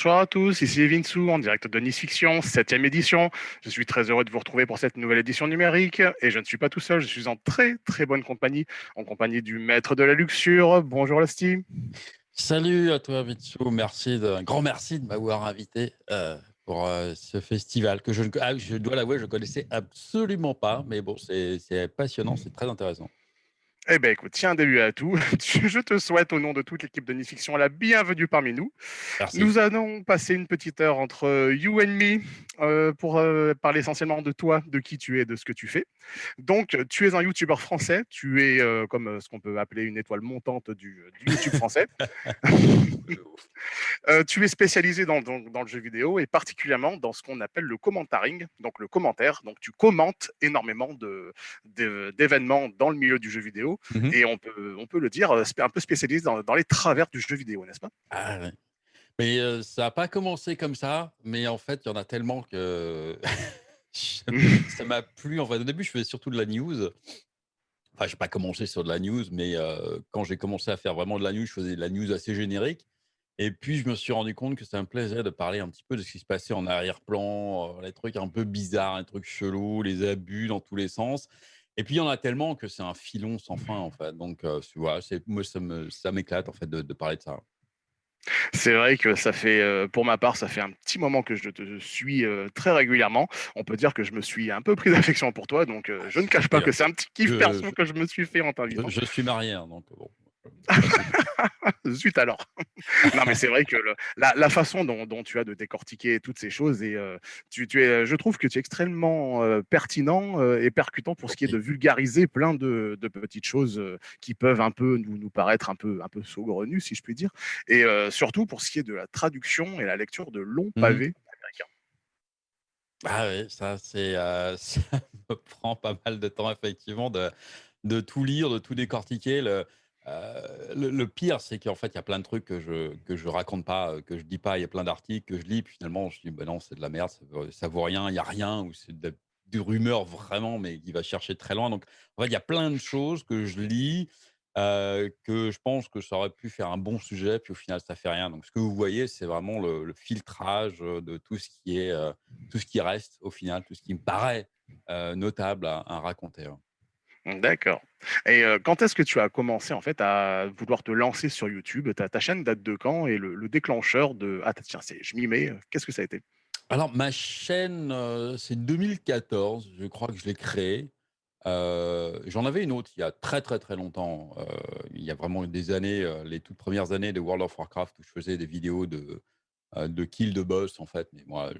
Bonsoir à tous, ici Vinsou en direct de Nice Fiction, 7 édition. Je suis très heureux de vous retrouver pour cette nouvelle édition numérique et je ne suis pas tout seul, je suis en très très bonne compagnie, en compagnie du maître de la luxure. Bonjour Lasty. Salut à toi Vinsou, merci un grand merci de m'avoir invité euh, pour euh, ce festival que je, ah, je dois l'avouer, je ne connaissais absolument pas, mais bon, c'est passionnant, c'est très intéressant. Eh bien, écoute, tiens, début à tout. Je te souhaite, au nom de toute l'équipe de Nifiction, la bienvenue parmi nous. Nous allons passer une petite heure entre euh, you and me euh, pour euh, parler essentiellement de toi, de qui tu es, de ce que tu fais. Donc, tu es un YouTuber français. Tu es comme ce qu'on peut appeler une étoile montante du, YouTube français. tu es spécialisé dans, le jeu vidéo et particulièrement dans ce qu'on appelle le commentaring, donc le commentaire. Donc, tu commentes énormément d'événements dans le milieu du jeu vidéo Mmh et on peut, on peut le dire, un peu spécialisé dans, les travers du jeu vidéo, n'est-ce pas? Ah, Mais ça n'a pas commencé comme ça, mais en fait, il y en a tellement que ça m'a plu. En fait, au début, je faisais surtout de la news. Enfin, je n'ai pas commencé sur de la news, mais quand j'ai commencé à faire vraiment de la news, je faisais de la news assez générique. Et puis, je me suis rendu compte que ça me plaisait de parler un petit peu de ce qui se passait en arrière-plan, les trucs un peu bizarres, les trucs chelous, les abus dans tous les sens. Et puis, il y en a tellement que c'est un filon sans fin, en fait. Donc, tu vois, moi, ça m'éclate, en fait, de, parler de ça. C'est vrai que ça fait, pour ma part, ça fait un petit moment que je te suis très régulièrement. On peut dire que je me suis un peu pris d'affection pour toi, donc je ne cache pas que c'est un petit kiff perso que je me suis fait en t'invitant. Je, je, suis marié, hein, donc bon. Zut alors. non, mais c'est vrai que la, façon dont, tu as de décortiquer toutes ces choses, et euh, tu, es, je trouve que tu es extrêmement euh, pertinent euh, et percutant pour ce qui est de vulgariser plein de, petites choses qui peuvent un peu nous, nous paraître un peu, un peu saugrenues, si je puis dire, et surtout pour ce qui est de la traduction et la lecture de longs mmh pavés américains. Ah oui, ça, c'est, ça me prend pas mal de temps, effectivement, de, de tout lire, de tout décortiquer. Le, euh, le, pire, c'est qu'en fait, il y a plein de trucs que je que je raconte pas, euh, que je dis pas. Il y a plein d'articles que je lis, puis finalement, je dis: «Ben non, c'est de la merde, ça vaut vaut rien, il y a rien» ou c'est de des rumeurs vraiment, mais qui va chercher très loin. Donc en fait, il y a plein de choses que je lis, euh, que je pense que ça aurait pu faire un bon sujet, puis au final, ça fait rien. Donc ce que vous voyez, c'est vraiment le filtrage, de tout ce qui est, tout ce qui reste au final, tout ce qui me paraît, notable à raconter, D'accord. Et quand est-ce que tu as commencé en fait à vouloir te lancer sur YouTube? Ta, chaîne date de quand? Et le, déclencheur de ah tiens je m'y mets qu'est-ce que ça a été? Alors ma chaîne c'est 2014 je crois que je l'ai créée. J'en avais une autre il y a très très très longtemps. il y a vraiment des années les toutes premières années de World of Warcraft où je faisais des vidéos de de kill de boss en fait. Mais moi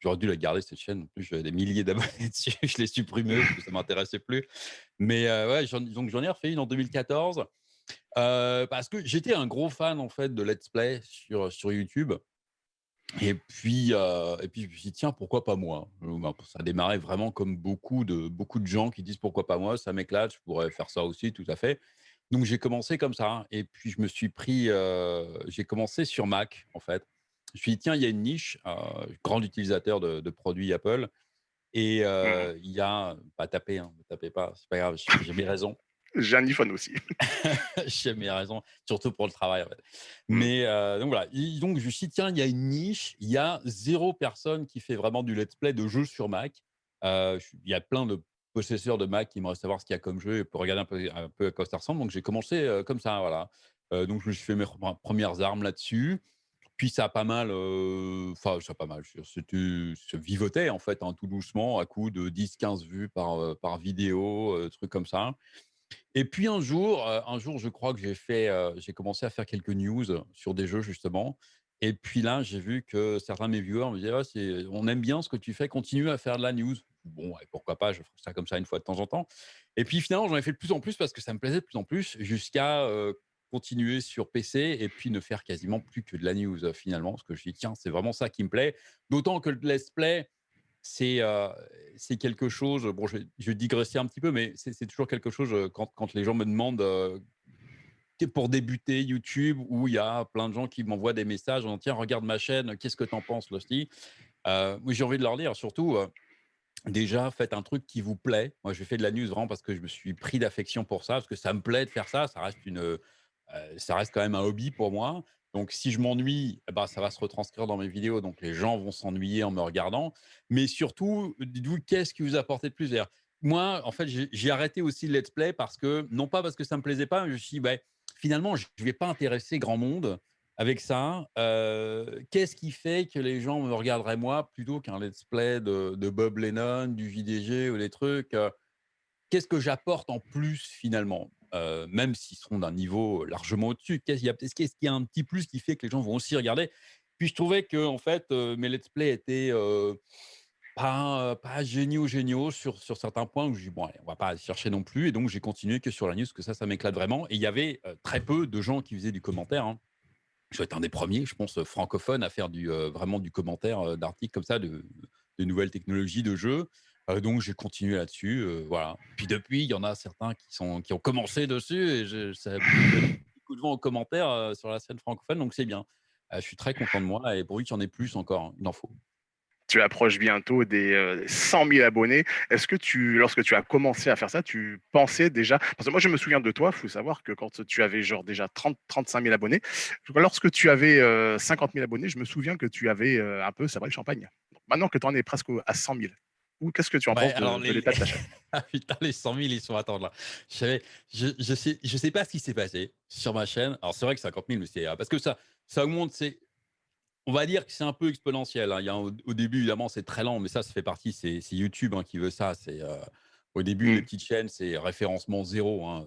J'aurais dû la garder cette chaîne. En plus, j'avais des milliers d'abonnés dessus. Je l'ai supprimé parce que ça m'intéressait plus. Mais ouais, donc j'en ai refait une en 2014 parce que j'étais un gros fan en fait de let's play sur sur YouTube. Et puis, et puis je me suis dit, tiens, pourquoi pas moi? Ben, Ça a démarré vraiment comme beaucoup de, beaucoup de gens qui disent pourquoi pas moi, ça m'éclate, je pourrais faire ça aussi, tout à fait. Donc j'ai commencé comme ça. Et puis je me suis pris, j'ai commencé sur Mac en fait je me suis dit, tiens, il y a une niche, euh, grand utilisateur de, produits Apple, et euh, il y a, pas taper, hein, ne tapez pas, c'est pas grave, j'ai mes raisons. J'ai un iPhone aussi. j'ai mes raisons, surtout pour le travail. Mmh. Mais euh, donc voilà, donc je me suis dit, tiens, il y a une niche, il y a zéro personne qui fait vraiment du let's play de jeux sur Mac. il y a plein de possesseurs de Mac qui me savoir ce qu'il y a comme jeu et pour regarder un peu, un peu à quoi ça ressemble. Donc j'ai commencé comme ça, voilà. donc je me suis fait mes premières armes là-dessus. Puis ça a pas mal, enfin ça a pas mal, c'était vivotait en fait, hein, tout doucement, à coup de 10-15 vues par, vidéo, trucs comme ça. Et puis un jour, un jour, je crois que j'ai fait, j'ai commencé à faire quelques news sur des jeux justement. Et puis là, j'ai vu que certains de mes viewers me disaient «On aime bien ce que tu fais, continue à faire de la news». Bon, pourquoi pas, je ferai ça comme ça une fois de temps en temps. Et puis finalement, j'en ai fait de plus en plus parce que ça me plaisait de plus en plus jusqu'à continuer sur PC et puis ne faire quasiment plus que de la news finalement, parce que je dis tiens, c'est vraiment ça qui me plaît. D'autant que le let's play, c'est c'est quelque chose, bon, je, je digresser un petit peu, mais c'est toujours quelque chose quand, quand, les gens me demandent pour débuter YouTube, où il y a plein de gens qui m'envoient des messages en tiens, regarde ma chaîne, qu'est-ce que tu en penses, Losty euh, J'ai envie de leur dire surtout. Déjà, faites un truc qui vous plaît. Moi, je fais de la news vraiment parce que je me suis pris d'affection pour ça, parce que ça me plaît de faire ça. Ça reste une, ça reste quand même un hobby pour moi. Donc, si je m'ennuie, eh ben, ça va se retranscrire dans mes vidéos. Donc, les gens vont s'ennuyer en me regardant. Mais surtout, dites-vous, qu'est-ce qui vous apporte de plus? Moi, en fait, j'ai arrêté aussi le let's play parce que, non pas parce que ça ne me plaisait pas, mais je me suis dit, bah, finalement, je ne vais pas intéresser grand monde avec ça. Euh, qu'est-ce qui fait que les gens me regarderaient moi plutôt qu'un let's play de, Bob Lennon, du JDG ou des trucs euh, Qu'est-ce que j'apporte en plus finalement? Euh, même s'ils seront d'un niveau largement au-dessus. Qu'est-ce qu'il y, a un petit plus qui fait que les gens vont aussi regarder? Puis je trouvais que en fait, euh, mes let's play étaient euh, pas, pas géniaux, géniaux sur, sur certains points où je dis, bon, allez, on va pas chercher non plus. Et donc, j'ai continué que sur la news, que ça, ça m'éclate vraiment. Et il y avait très peu de gens qui faisaient du commentaire. Hein. Je suis un des premiers, je pense, francophones à faire du, vraiment du commentaire d'articles comme ça, de, de, nouvelles technologies de jeux donc j'ai continué là-dessus, voilà. Puis depuis, il y en a certains qui, sont, qui ont commencé dessus et je, ça a beaucoup de gens en commentaire sur la scène francophone, donc c'est bien. je suis très content de moi et pourvu qu'il y en ait plus encore, il en faut. Tu approches bientôt des 100 000 abonnés. Est-ce que tu, lorsque tu as commencé à faire ça, tu pensais déjà Parce que moi, je me souviens de toi. Il faut savoir que quand tu avais genre déjà 30, 35 000 abonnés, lorsque tu avais 50 000 abonnés, je me souviens que tu avais un peu ça le champagne. maintenant que tu en es presque à 100 000, ou qu'est-ce que tu en penses de, l'état de ta chaîne ah putain, les 100 000, ils sont à attendre là. Je, je, sais, je sais pas ce qui s'est passé sur ma chaîne. Alors, c'est vrai que 50 000, mais c'est parce que ça, ça augmente. C'est, on va dire que c'est un peu exponentiel. Hein. Il y a, au, début, évidemment, c'est très lent, mais ça, ça fait partie. C'est, YouTube hein, qui veut ça. C'est euh, au début, les mmh. petites chaînes, c'est référencement zéro. Hein.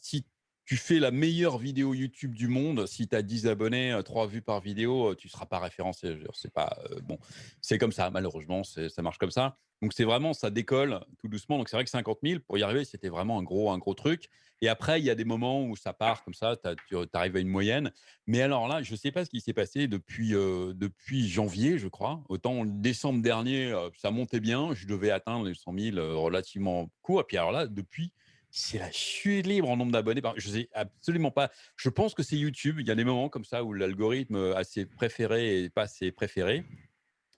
si tu fais la meilleure vidéo YouTube du monde, si tu as 10 abonnés, 3 vues par vidéo, tu ne seras pas référencé. C'est pas bon, c'est comme ça, malheureusement, ça marche comme ça. Donc c'est vraiment, ça décolle tout doucement. Donc c'est vrai que 50 000, pour y arriver, c'était vraiment un gros, un gros truc. Et après, il y a des moments où ça part comme ça, tu arrives à une moyenne. Mais alors là, je ne sais pas ce qui s'est passé depuis, depuis janvier, je crois. Autant décembre dernier, ça montait bien, je devais atteindre les 100 000 relativement court. Et puis alors là, depuis, c'est la chute libre en nombre d'abonnés. Je sais absolument pas. Je pense que c'est YouTube. Il y a des moments comme ça où l'algorithme a ses préférés et pas ses préférés.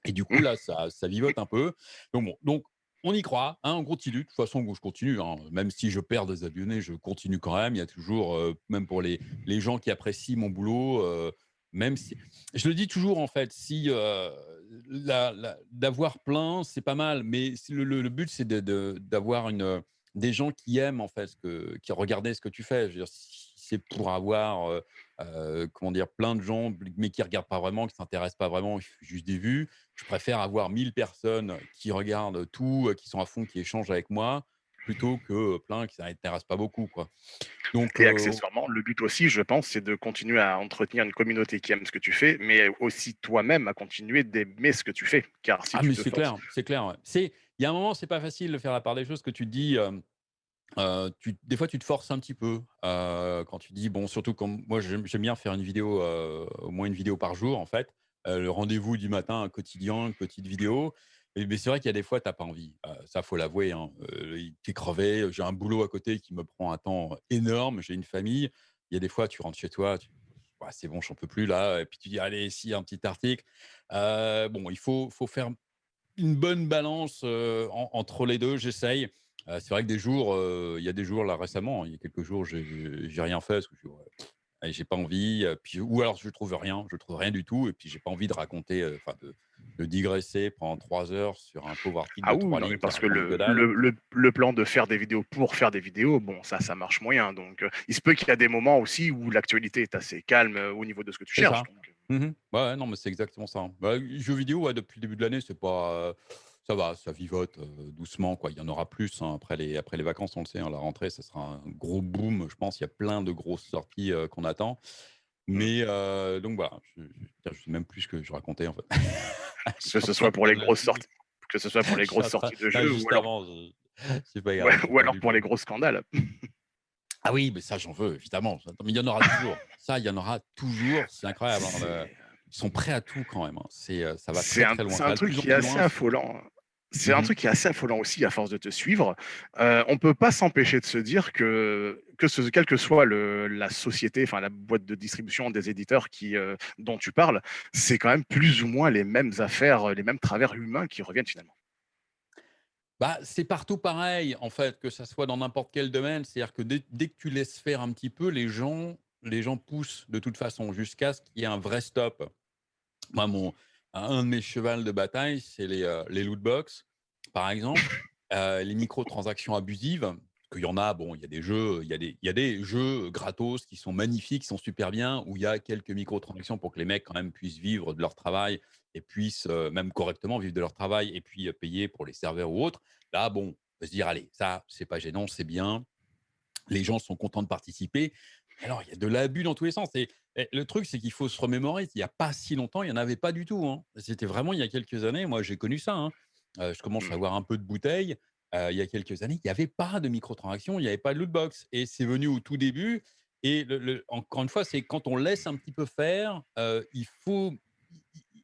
Et du coup, là, ça, ça vivote un peu. Donc, on y croit, hein, on continue. De toute façon, je continue. Hein. Même si je perds des abonnés, je continue quand même. Il y a toujours, euh, même pour les, les, gens qui apprécient mon boulot, euh, même si. Je le dis toujours, en fait, si euh, d'avoir plein, c'est pas mal. Mais le, but, c'est d'avoir une des gens qui aiment en fait, ce que, qui regardaient ce que tu fais. Je veux dire, si c'est pour avoir, comment dire, plein de gens, mais qui regardent pas vraiment, qui s'intéressent pas vraiment, juste des vues. Je préfère avoir 1000 personnes qui regardent tout, qui sont à fond, qui échangent avec moi, plutôt que plein qui ne s'intéressent pas beaucoup, quoi. Donc, et accessoirement, le but aussi, je pense, c'est de continuer à entretenir une communauté qui aime ce que tu fais, mais aussi toi-même à continuer d'aimer ce que tu fais. Car si ah, tu mais c'est clair, c'est clair. C'est il y a un moment, c'est pas facile de faire la part des choses que tu dis. tu, des fois, tu te forces un petit peu quand tu dis bon, surtout comme moi, j'aime bien faire une vidéo, au moins une vidéo par jour en fait. le rendez-vous du matin, un quotidien, une petite vidéo. mais c'est vrai qu'il y a des fois, tu n'as pas envie. ça, faut l'avouer. Hein. tu es crevé. J'ai un boulot à côté qui me prend un temps énorme. J'ai une famille. Il y a des fois, tu rentres chez toi, c'est bon, j'en peux plus là. Et puis tu dis, allez, ici, un petit article. bon, il faut, faut faire une bonne balance entre les deux, j'essaye. c'est vrai que des jours, il y a des jours là récemment, il y a quelques jours, j'ai rien fait parce que je j'ai pas envie, puis, ou alors je trouve rien, je trouve rien du tout, et puis j'ai pas envie de raconter, enfin de, digresser pendant trois heures sur un pauvre article. Ah oui, parce que le, le, le, plan de faire des vidéos pour faire des vidéos, bon, ça, ça marche moyen. Donc, il se peut qu'il y a des moments aussi où l'actualité est assez calme au niveau de ce que tu cherches. Mmh ouais, non, mais c'est exactement ça. Hein. Bah, jeux vidéo, depuis le début de l'année, c'est pas, ça va, ça vivote doucement, quoi. Il y en aura plus hein, après les, après les vacances, on le sait. Hein, la rentrée, ça sera un gros boom. Je pense il y a plein de grosses sorties qu'on attend. Mmh. Mais donc voilà, je, ne sais même plus ce que je racontais en fait. que ce soit pour les grosses sorties, que ce soit pour les grosses sorties de jeux, ou alors, ou alors pour les gros scandales. Ah oui, mais ça, j'en veux, évidemment. Mais il y en aura toujours. Ça, il y en aura toujours. C'est incroyable. Hein, ils sont prêts à tout quand même. Hein. C'est, euh, ça va très, très loin. C'est un truc qui est assez affolant. C'est un mmh truc qui est assez affolant aussi à force de te suivre. Euh, on ne peut pas s'empêcher de se dire que, que ce, quelle que soit le, la société, enfin la boîte de distribution des éditeurs qui, euh, dont tu parles, c'est quand même plus ou moins les mêmes affaires, les mêmes travers humains qui reviennent finalement. Bah, c'est partout pareil, en fait, que ça soit dans n'importe quel domaine. C'est-à-dire que dès, que tu laisses faire un petit peu, les gens les gens poussent de toute façon jusqu'à ce qu'il y ait un vrai stop. Moi, mon, un de mes chevals de bataille, c'est les, euh, les loot box, par exemple, euh, les microtransactions abusives. Qu'il y en a, bon, il y a des jeux, il y a des, il y a des jeux gratos qui sont magnifiques, qui sont super bien, où il y a quelques microtransactions pour que les mecs quand même puissent vivre de leur travail et puissent même correctement vivre de leur travail et puis payer pour les serveurs ou autres. Là, bon, on peut se dire, allez, ça, c'est pas gênant, c'est bien. Les gens sont contents de participer. Alors, il y a de l'abus dans tous les sens. Et, le truc, c'est qu'il faut se remémorer. Il n'y a pas si longtemps, il n'y en avait pas du tout. hein. C'était vraiment il y a quelques années. Moi, j'ai connu ça. hein. Euh, je commence à Mmh. avoir un peu de bouteille. Euh, il y a quelques années, il n'y avait pas de microtransactions, il n'y avait pas de loot box. Et c'est venu au tout début. Et le- le- encore une fois, c'est quand on laisse un petit peu faire, euh, il faut.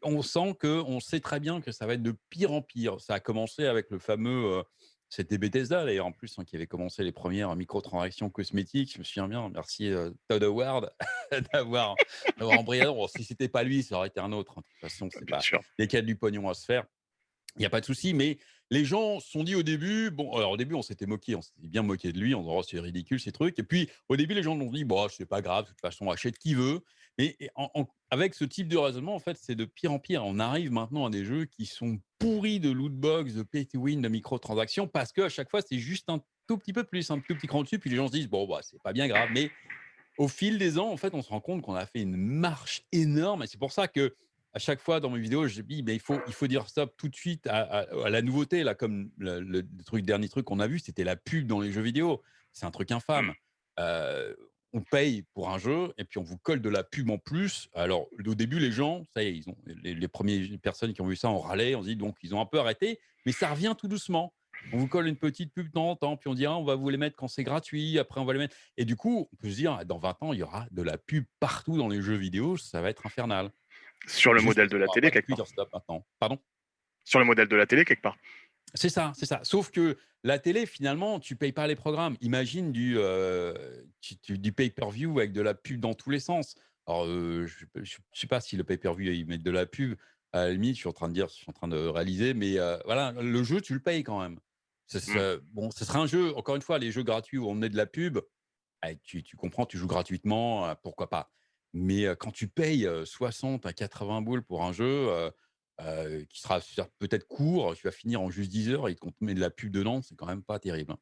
On sent que, on sait très bien que ça va être de pire en pire. Ça a commencé avec le fameux. euh, c'était Bethesda d'ailleurs en plus hein, qui avait commencé les premières microtransactions cosmétiques. Je me souviens bien. Merci euh, Todd Howard d'avoir embrayé. Bon, si c'était pas lui, ça aurait été un autre. hein. De toute façon, c'est pas sûr. y a du pognon à se faire. Il n'y a pas de souci, mais les gens se sont dit au début, bon, alors au début, on s'était moqué, on s'était bien moqué de lui, on disait, oh, c'est ridicule ces trucs. Et puis, au début, les gens ont dit, bon, c'est pas grave, de toute façon, achète qui veut. Mais avec ce type de raisonnement, en fait, c'est de pire en pire. On arrive maintenant à des jeux qui sont pourris de loot box, de pay to win, de microtransactions, parce qu'à chaque fois, c'est juste un tout petit peu plus, un tout petit cran dessus, puis les gens se disent, bon, bah, c'est pas bien grave. Mais au fil des ans, en fait, on se rend compte qu'on a fait une marche énorme. Et c'est pour ça que à chaque fois dans mes vidéos, je dis, mais il faut, il faut dire stop tout de suite à, la nouveauté. Là, comme le truc, dernier truc qu'on a vu, c'était la pub dans les jeux vidéo. C'est un truc infâme. Euh, on paye pour un jeu et puis on vous colle de la pub en plus. Alors, au début, les gens, ça y est, ils ont, les, les premières personnes qui ont vu ça ont râlé. On se dit donc, ils ont un peu arrêté, mais ça revient tout doucement. On vous colle une petite pub de temps en temps, puis on dit ah, on va vous les mettre quand c'est gratuit, après on va les mettre. Et du coup, on peut se dire, dans 20 ans, il y aura de la pub partout dans les jeux vidéo, ça va être infernal. Sur le Juste modèle de la télé, quelque part. Pardon? Sur le modèle de la télé, quelque part. C'est ça, c'est ça. Sauf que la télé, finalement, tu payes pas les programmes. Imagine du, euh, du pay-per-view avec de la pub dans tous les sens. Alors, euh, je ne sais pas si le pay-per-view, ils mettent de la pub. À la limite, je suis en train de dire, je suis en train de réaliser, mais euh, voilà, le jeu, tu le payes quand même. Mmh. ce- bon, ce sera un jeu, encore une fois, les jeux gratuits où on met de la pub, eh, tu, tu comprends, tu joues gratuitement, pourquoi pas. Mais quand tu payes euh, 60 à 80 boules pour un jeu euh, qui sera peut-être court, tu vas finir en juste 10 heures et qu'on te met de la pub dedans, c'est quand même pas terrible. hein.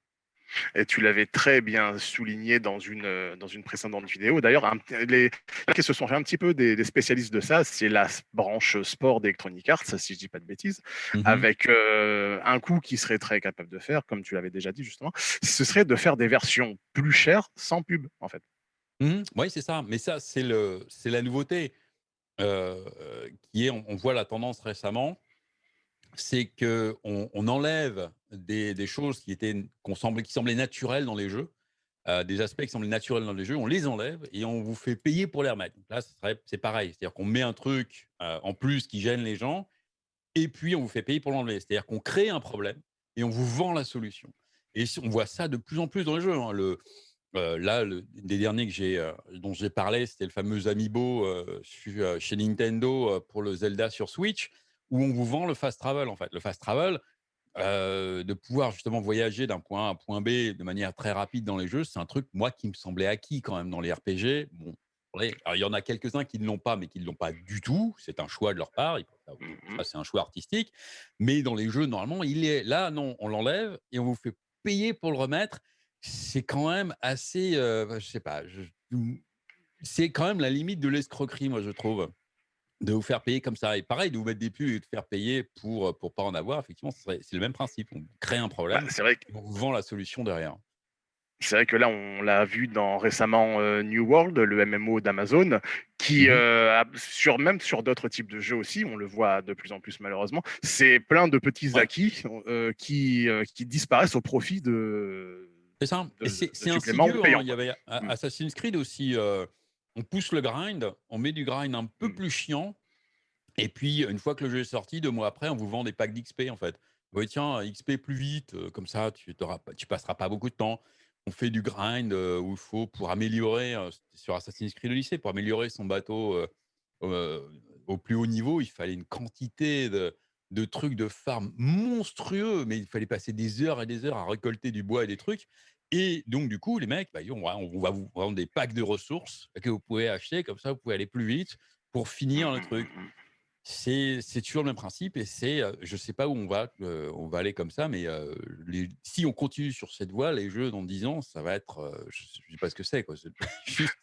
Et tu l'avais très bien souligné dans une, euh, dans une précédente vidéo. D'ailleurs, les qui se sont fait un petit peu des, des spécialistes de ça, c'est la branche sport d'Electronic Arts, si je dis pas de bêtises, Mhm. avec euh, un coup qui serait très capable de faire, comme tu l'avais déjà dit justement, ce serait de faire des versions plus chères sans pub, en fait. Mhm. Oui, c'est ça. Mais ça, c'est la nouveauté qui est. On, voit la tendance récemment, c'est que on, enlève des, choses qui étaient qu'on semblait, qui semblaient naturelles dans les jeux, euh, des aspects qui semblaient naturels dans les jeux, on les enlève et on vous fait payer pour les remettre. Là, c'est pareil, c'est-à-dire qu'on met un truc euh, en plus qui gêne les gens et puis on vous fait payer pour l'enlever. C'est-à-dire qu'on crée un problème et on vous vend la solution. Et on voit ça de plus en plus dans les jeux. hein. Euh, là, le, des derniers que j'ai, euh, dont j'ai parlé, c'était le fameux Amiibo euh, chez Nintendo pour le Zelda sur Switch, où on vous vend le fast travel en fait. Le fast travel, de pouvoir justement voyager d'un point A à un point B de manière très rapide dans les jeux, c'est un truc moi qui me semblait acquis quand même dans les RPG. Bon, alors, il y en a quelques-uns qui ne l'ont pas, mais qui ne l'ont pas du tout. C'est un choix de leur part. Mhm. c'est un choix artistique. Mais dans les jeux, normalement, il est là. Non, on l'enlève et on vous fait payer pour le remettre. C'est quand même assez, euh, je sais pas. c'est quand même la limite de l'escroquerie, moi, je trouve de vous faire payer comme ça. Et pareil, de vous mettre des pubs et de faire payer pour ne pas en avoir, effectivement, c'est le même principe. On crée un Bah, problème c'est vrai, que- et on vous vend la solution derrière. c'est vrai que là, on l'a vu dans récemment euh, New World, le MMO d'Amazon, qui, euh, sur, même sur d'autres types de jeux aussi, on le voit de plus en plus malheureusement, c'est plein de petits acquis euh, qui, euh, qui disparaissent au profit de, C'est ça. Et c'est insidieux. hein. Il y avait A- Mm. Assassin's Creed aussi. euh, on pousse le grind, on met du grind un peu Mm. plus chiant. Et puis, une fois que le jeu est sorti, deux mois après, on vous vend des packs d'XP en fait. Oui, tiens, XP plus vite, euh, comme ça, tu ne passeras pas beaucoup de temps. On fait du grind euh, où il faut, pour améliorer, euh, sur Assassin's Creed Odyssey, pour améliorer son bateau euh, euh, au plus haut niveau, il fallait une quantité de, de trucs de farm monstrueux, mais il fallait passer des heures et des heures à récolter du bois et des trucs. Et donc, du coup, les mecs, bah, on, va, vous vendre des packs de ressources que vous pouvez acheter, comme ça, vous pouvez aller plus vite pour finir le truc. C'est toujours le même principe et c'est, je ne sais pas où on va, on va aller comme ça, mais si on continue sur cette voie, les jeux dans 10 ans, ça va être, je ne sais pas ce que c'est,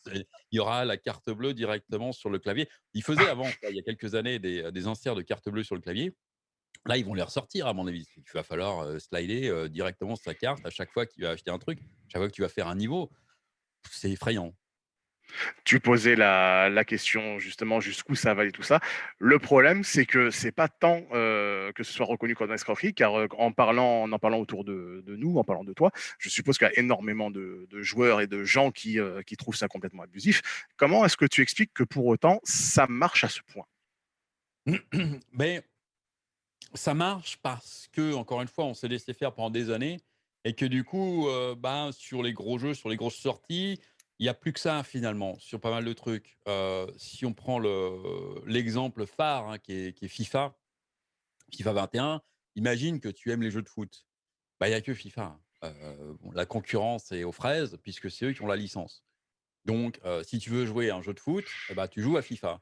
il y aura la carte bleue directement sur le clavier. Il faisait avant, il y a quelques années, des, des inserts de carte bleue sur le clavier. Là, ils vont les ressortir, à mon avis. Il va falloir slider directement sa carte à chaque fois qu'il va acheter un truc, à chaque fois que tu vas faire un niveau. C'est effrayant. Tu posais la, question justement jusqu'où ça va aller tout ça. Le problème, c'est que c'est pas tant euh, que ce soit reconnu comme un escroquerie, car euh, en parlant, en, parlant autour de, nous, en parlant de toi, je suppose qu'il y a énormément de, joueurs et de gens qui, euh, qui trouvent ça complètement abusif. Comment est-ce que tu expliques que pour autant ça marche à ce point? Mais ça marche parce que, encore une fois, on s'est laissé faire pendant des années et que du coup, ben, sur les gros jeux, sur les grosses sorties, il n'y a plus que ça finalement sur pas mal de trucs. Euh, si on prend l'exemple phare hein, qui, est, FIFA, FIFA 21, imagine que tu aimes les jeux de foot. Bah, il n'y a que FIFA. Hein. Euh, la concurrence est aux fraises puisque c'est eux qui ont la licence. Donc, si tu veux jouer à un jeu de foot, bah, tu joues à FIFA.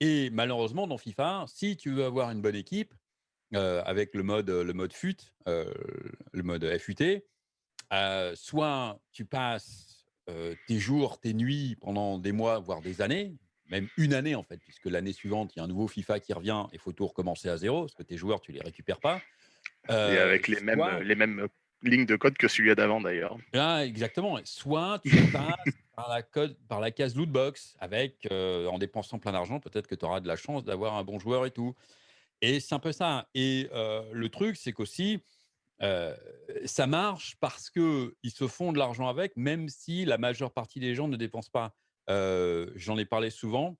Et malheureusement, dans FIFA, si tu veux avoir une bonne équipe, avec le mode, le mode FUT, le mode FUT, soit tu passes tes jours, tes nuits pendant des mois, voire des années, même une année en fait, puisque l'année suivante, il y a un nouveau FIFA qui revient et il faut tout recommencer à zéro, parce que tes joueurs, tu les récupères pas. et avec les mêmes, les mêmes lignes de code que celui d'avant d'ailleurs. Ah, exactement. Soit tu passes par la, code, par la case lootbox, avec, en dépensant plein d'argent, peut-être que tu auras de la chance d'avoir un bon joueur et tout. Et c'est un peu ça. Et le truc, c'est qu'aussi, ça marche parce qu'ils se font de l'argent avec, même si la majeure partie des gens ne dépensent pas. J'en ai parlé souvent.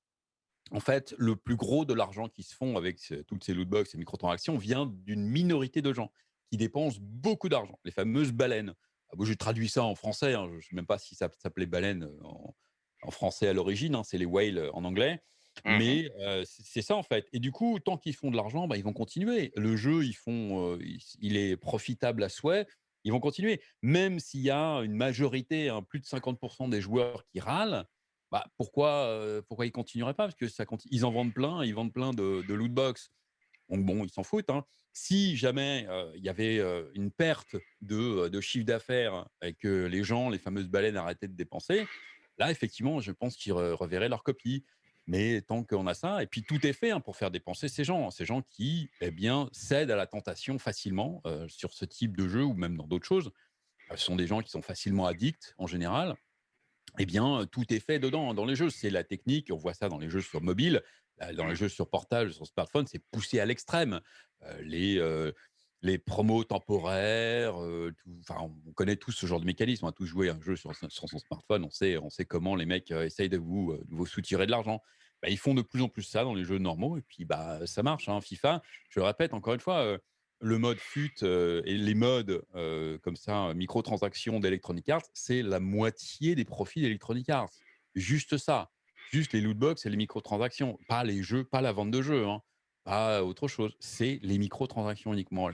En fait, le plus gros de l'argent qui se font avec toutes ces lootbox et microtransactions vient d'une minorité de gens qui dépensent beaucoup d'argent, les fameuses baleines. Ah, j'ai traduit ça en français, hein, je ne sais même pas si ça s'appelait baleine en, français à l'origine, hein, c'est les whales en anglais. Mmh Mais c'est ça en fait. Et du coup, tant qu'ils font de l'argent, bah, ils vont continuer. Le jeu, ils font, il est profitable à souhait. Ils vont continuer. Même s'il y a une majorité, hein, plus de 50% des joueurs qui râlent, bah, pourquoi, pourquoi ils continueraient pas? Parce que ça ils en vendent plein, ils vendent plein de, loot box. Donc bon, ils s'en foutent. Hein. Si jamais il y avait une perte de chiffre d'affaires et que les gens, les fameuses baleines, arrêtaient de dépenser, là, effectivement, je pense qu'ils reverraient leur copie. Mais tant qu'on a ça, et puis tout est fait hein, pour faire dépenser ces gens, hein, ces gens qui eh bien, cèdent à la tentation facilement sur ce type de jeu ou même dans d'autres choses. Ce sont des gens qui sont facilement addicts en général. Eh bien, tout est fait dedans, dans les jeux. C'est la technique, on voit ça dans les jeux sur mobile, dans les jeux sur portable, sur smartphone, c'est poussé à l'extrême. les, les promos temporaires, enfin, on connaît tous ce genre de mécanisme. On a tous joué un jeu sur, son smartphone, on sait, on sait comment les mecs essayent de vous, de vous soutirer de l'argent. Bah, ils font de plus en plus ça dans les jeux normaux, et puis bah, ça marche. Hein. FIFA, je le répète encore une fois, le mode FUT et les modes comme ça, microtransactions d'Electronic Arts, c'est la moitié des profits d'Electronic Arts. Juste ça. Juste les lootbox et les microtransactions, pas les jeux, pas la vente de jeux. Hein pas autre chose. C'est les microtransactions uniquement.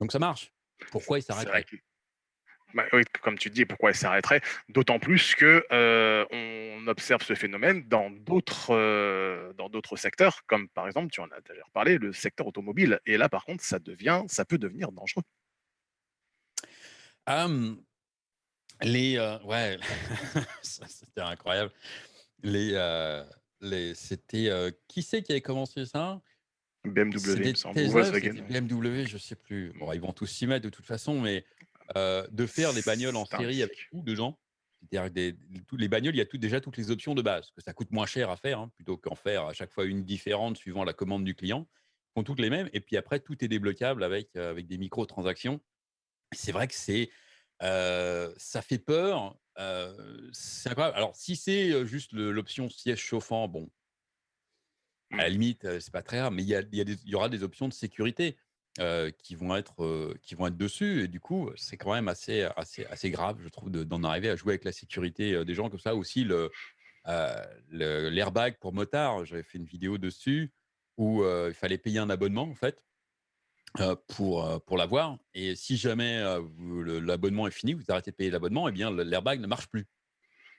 Donc ça marche. Pourquoi il s'arrêterait? bah oui, comme tu dis, pourquoi il s'arrêterait? D'autant plus que euh, on observe ce phénomène dans d'autres euh, dans d'autres secteurs, comme par exemple, tu en as d'ailleurs parlé, le secteur automobile. Et là, par contre, ça devient, ça peut devenir dangereux. les euh, ouais, c'était incroyable. Les c'était qui c'est qui avait commencé ça? BMW, il semble. BMW, je sais plus. Bon, ils vont tous s'y mettre de toute façon, mais de faire des bagnoles en série avec tout dedans. C'est-à-dire des, les bagnoles, il y a tout, déjà toutes les options de base, que ça coûte moins cher à faire, hein, plutôt qu'en faire à chaque fois une différente suivant la commande du client. Ils font toutes les mêmes, et puis après, tout est débloquable avec, avec des micro-transactions. C'est vrai que c'est, ça fait peur, c'est incroyable. Alors, si c'est juste l'option siège chauffant, bon, à la mmh. limite, c'est pas très rare, mais il y, a, y, aura des options de sécurité qui, vont être, qui vont être dessus. Et du coup, c'est quand même assez, assez, assez grave, je trouve, d'en arriver à jouer avec la sécurité des gens comme ça. Aussi, le, l'airbag pour motard, j'avais fait une vidéo dessus. où il fallait payer un abonnement, en fait, pour, pour l'avoir. Et si jamais l'abonnement est fini, vous arrêtez de payer l'abonnement, eh bien l'airbag ne marche plus.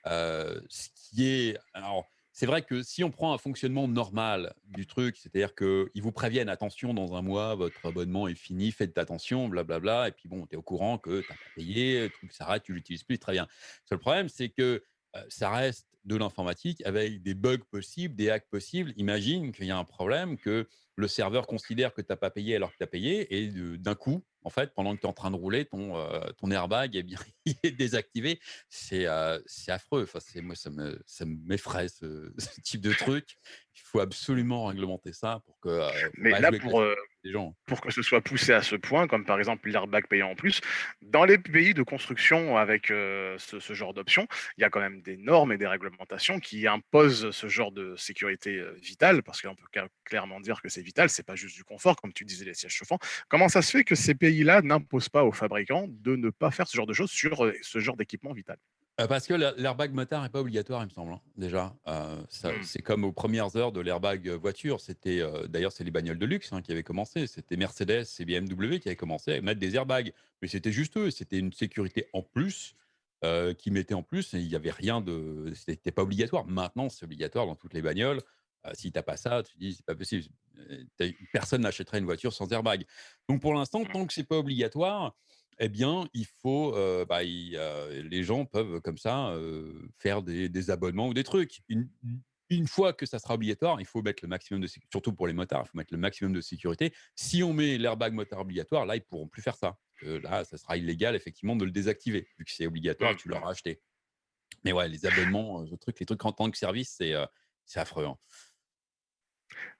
ce qui est. Alors, c'est vrai que si on prend un fonctionnement normal du truc, c'est-à-dire qu'ils vous préviennent, attention, dans un mois, votre abonnement est fini, faites attention, blablabla, et puis bon, tu es au courant que tu n'as pas payé, le truc s'arrête, tu l'utilises plus, très bien. Le seul problème, c'est que ça reste de l'informatique avec des bugs possibles, des hacks possibles. Imagine qu'il y a un problème, que le serveur considère que tu n'as pas payé alors que tu as payé, et d'un coup, en fait, pendant que tu es en train de rouler, ton, euh, ton airbag eh bien, il est désactivé. C'est euh, affreux. Enfin, moi, ça m'effraie, ce, ce, type de truc. Il faut absolument réglementer ça pour que. Euh, Mais là, pour, pour que ce soit poussé à ce point, comme par exemple l'airbag payant en plus, dans les pays de construction avec ce, genre d'option, il y a quand même des normes et des réglementations qui imposent ce genre de sécurité vitale, parce qu'on peut clairement dire que c'est vital, c'est pas juste du confort, comme tu disais, les sièges chauffants. Comment ça se fait que ces pays-là n'imposent pas aux fabricants de ne pas faire ce genre de choses sur ce genre d'équipement vital? Euh, parce que l'airbag motard n'est pas obligatoire, il me semble, hein, déjà. Euh, mmh. C'est comme aux premières heures de l'airbag voiture. C'était euh, D'ailleurs, c'est les bagnoles de luxe hein, qui avaient commencé. C'était Mercedes et BMW qui avaient commencé à mettre des airbags. Mais c'était juste eux. C'était une sécurité en plus qui mettait en plus. Il n'y avait rien de... C'était pas obligatoire. Maintenant, c'est obligatoire dans toutes les bagnoles. si tu n'as pas ça, tu dis, c'est pas possible. Personne n'achèterait une voiture sans airbag. Donc, pour l'instant, mmh. tant que c'est pas obligatoire eh bien, il faut, bah, les gens peuvent comme ça faire des, abonnements ou des trucs. Une, fois que ça sera obligatoire, il faut mettre le maximum de sécurité, surtout pour les motards, il faut mettre le maximum de sécurité. Si on met l'airbag motard obligatoire, là, ils pourront plus faire ça. là, ça sera illégal, effectivement, de le désactiver, vu que c'est obligatoire et que tu l'auras acheté. Mais ouais, les abonnements, les trucs, les trucs en tant que service, c'est affreux. Hein.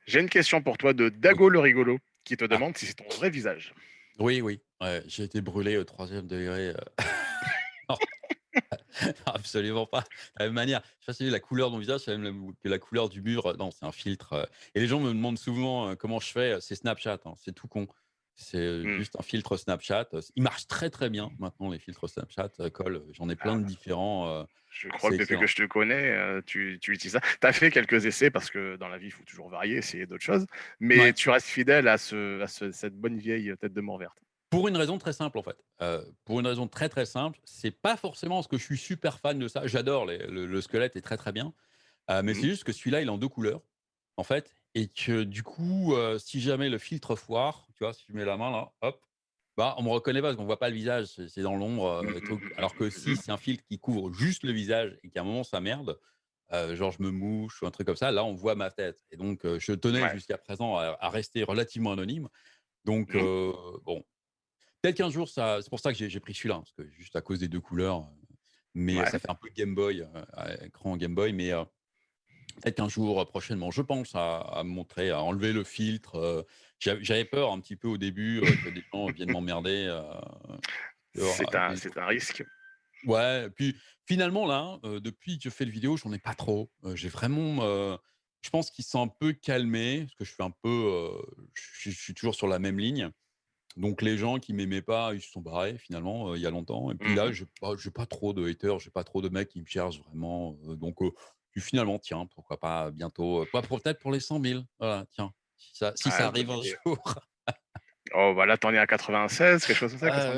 J'ai une question pour toi de Dago le rigolo, qui te ah. demande si c'est ton vrai visage. Oui, oui, j'ai été brûlé au troisième degré. absolument pas. De la même manière, je sais pas la couleur de mon visage, c'est même que la couleur du mur. Non, c'est un filtre. Et les gens me demandent souvent comment je fais. C'est Snapchat, hein, c'est tout con. C'est mmh. juste un filtre Snapchat. Il marche très très bien maintenant, les filtres Snapchat. Colle, j'en ai plein de ah. différents. Je crois que depuis que je te connais, tu, utilises ça. Tu as fait quelques essais parce que dans la vie, il faut toujours varier, essayer d'autres choses. Mais tu restes fidèle à, ce, cette bonne vieille tête de mort verte. Pour une raison très simple, en fait. pour une raison très très simple, c'est pas forcément parce que je suis super fan de ça. J'adore le, squelette est très très bien, mais mmh c'est juste que celui-là, il est en deux couleurs, en fait, et que du coup, si jamais le filtre foire, tu vois, si tu mets la main là, hop, bah, on me reconnaît pas parce qu'on voit pas le visage, c'est dans l'ombre. Mmh alors que si c'est un filtre qui couvre juste le visage et qu'à un moment ça merde, genre je me mouche ou un truc comme ça, là on voit ma tête. Et donc je tenais jusqu'à présent à, rester relativement anonyme. Donc mmh. bon, peut-être qu'un jour ça, c'est pour ça que j'ai pris celui-là, parce que juste à cause des deux couleurs. Mais ça fait un peu Game Boy, écran Game Boy, mais peut-être qu'un jour prochainement, je pense à, montrer, à enlever le filtre. J'avais peur un petit peu au début que des gens viennent m'emmerder. c'est un, un, risque. Ouais, puis finalement, là, depuis que je fais le vidéo, j'en ai pas trop. J'ai vraiment. je pense qu'ils sont un peu calmés, parce que je fais un peu. je, suis toujours sur la même ligne. Donc les gens qui m'aimaient pas, ils se sont barrés finalement il y a longtemps. Et puis là, mmh je n'ai pas, trop de haters, j'ai pas trop de mecs qui me cherchent vraiment. donc puis finalement, tiens, pourquoi pas bientôt, peut-être pour les 100 000. Voilà, tiens, si ça, si ça arrive un jour. oh, voilà, t'en es à 96, quelque chose comme ça.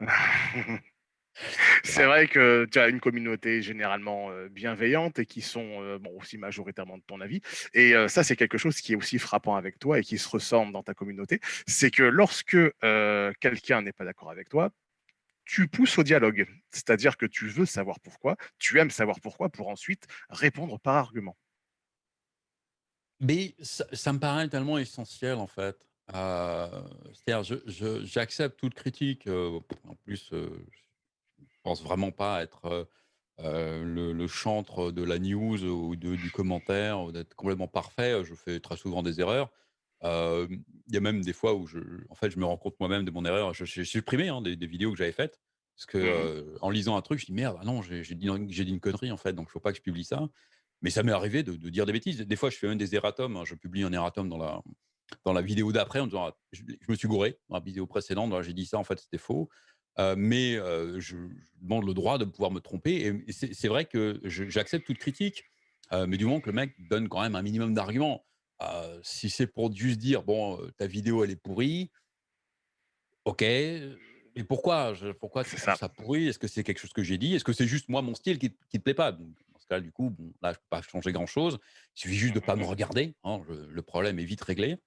C'est vrai que tu as une communauté généralement bienveillante et qui sont bon, aussi majoritairement de ton avis. Et ça, c'est quelque chose qui est aussi frappant avec toi et qui se ressemble dans ta communauté. C'est que lorsque quelqu'un n'est pas d'accord avec toi, tu pousses au dialogue. C'est-à-dire que tu veux savoir pourquoi, tu aimes savoir pourquoi pour ensuite répondre par argument. Mais ça, me paraît tellement essentiel en fait. C'est-à-dire, j'accepte toute critique. en plus, je pense vraiment pas être le, chantre de la news ou du commentaire, d'être complètement parfait. Je fais très souvent des erreurs. Il y a même des fois où je, en fait, je me rends compte moi-même de mon erreur. J'ai supprimé hein, des, vidéos que j'avais faites parce que mmh en lisant un truc, je dis merde, ah non, j'ai dit, une connerie en fait, donc il faut pas que je publie ça. Mais ça m'est arrivé de, dire des bêtises. Des fois, je fais même des erratums. hein, Je publie un erratum dans la, dans la vidéo d'après en disant «Ah, je, me suis gouré dans la vidéo précédente. J'ai dit ça, en fait, c'était faux. mais je, demande le droit de pouvoir me tromper. Et c'est vrai que j'accepte toute critique, mais du moment que le mec donne quand même un minimum d'arguments. Si c'est pour juste dire: «Bon, ta vidéo elle est pourrie», OK, mais pourquoi? Je pourquoi tu ça. ça pourri? Est-ce que c'est quelque chose que j'ai dit? Est-ce que c'est juste moi mon style qui qui te plaît pas? Donc dans ce cas du coup, bon, là je peux pas changer grand chose. Il suffit juste Mmh de mh pas me mh. regarder, hein, le le problème est vite réglé.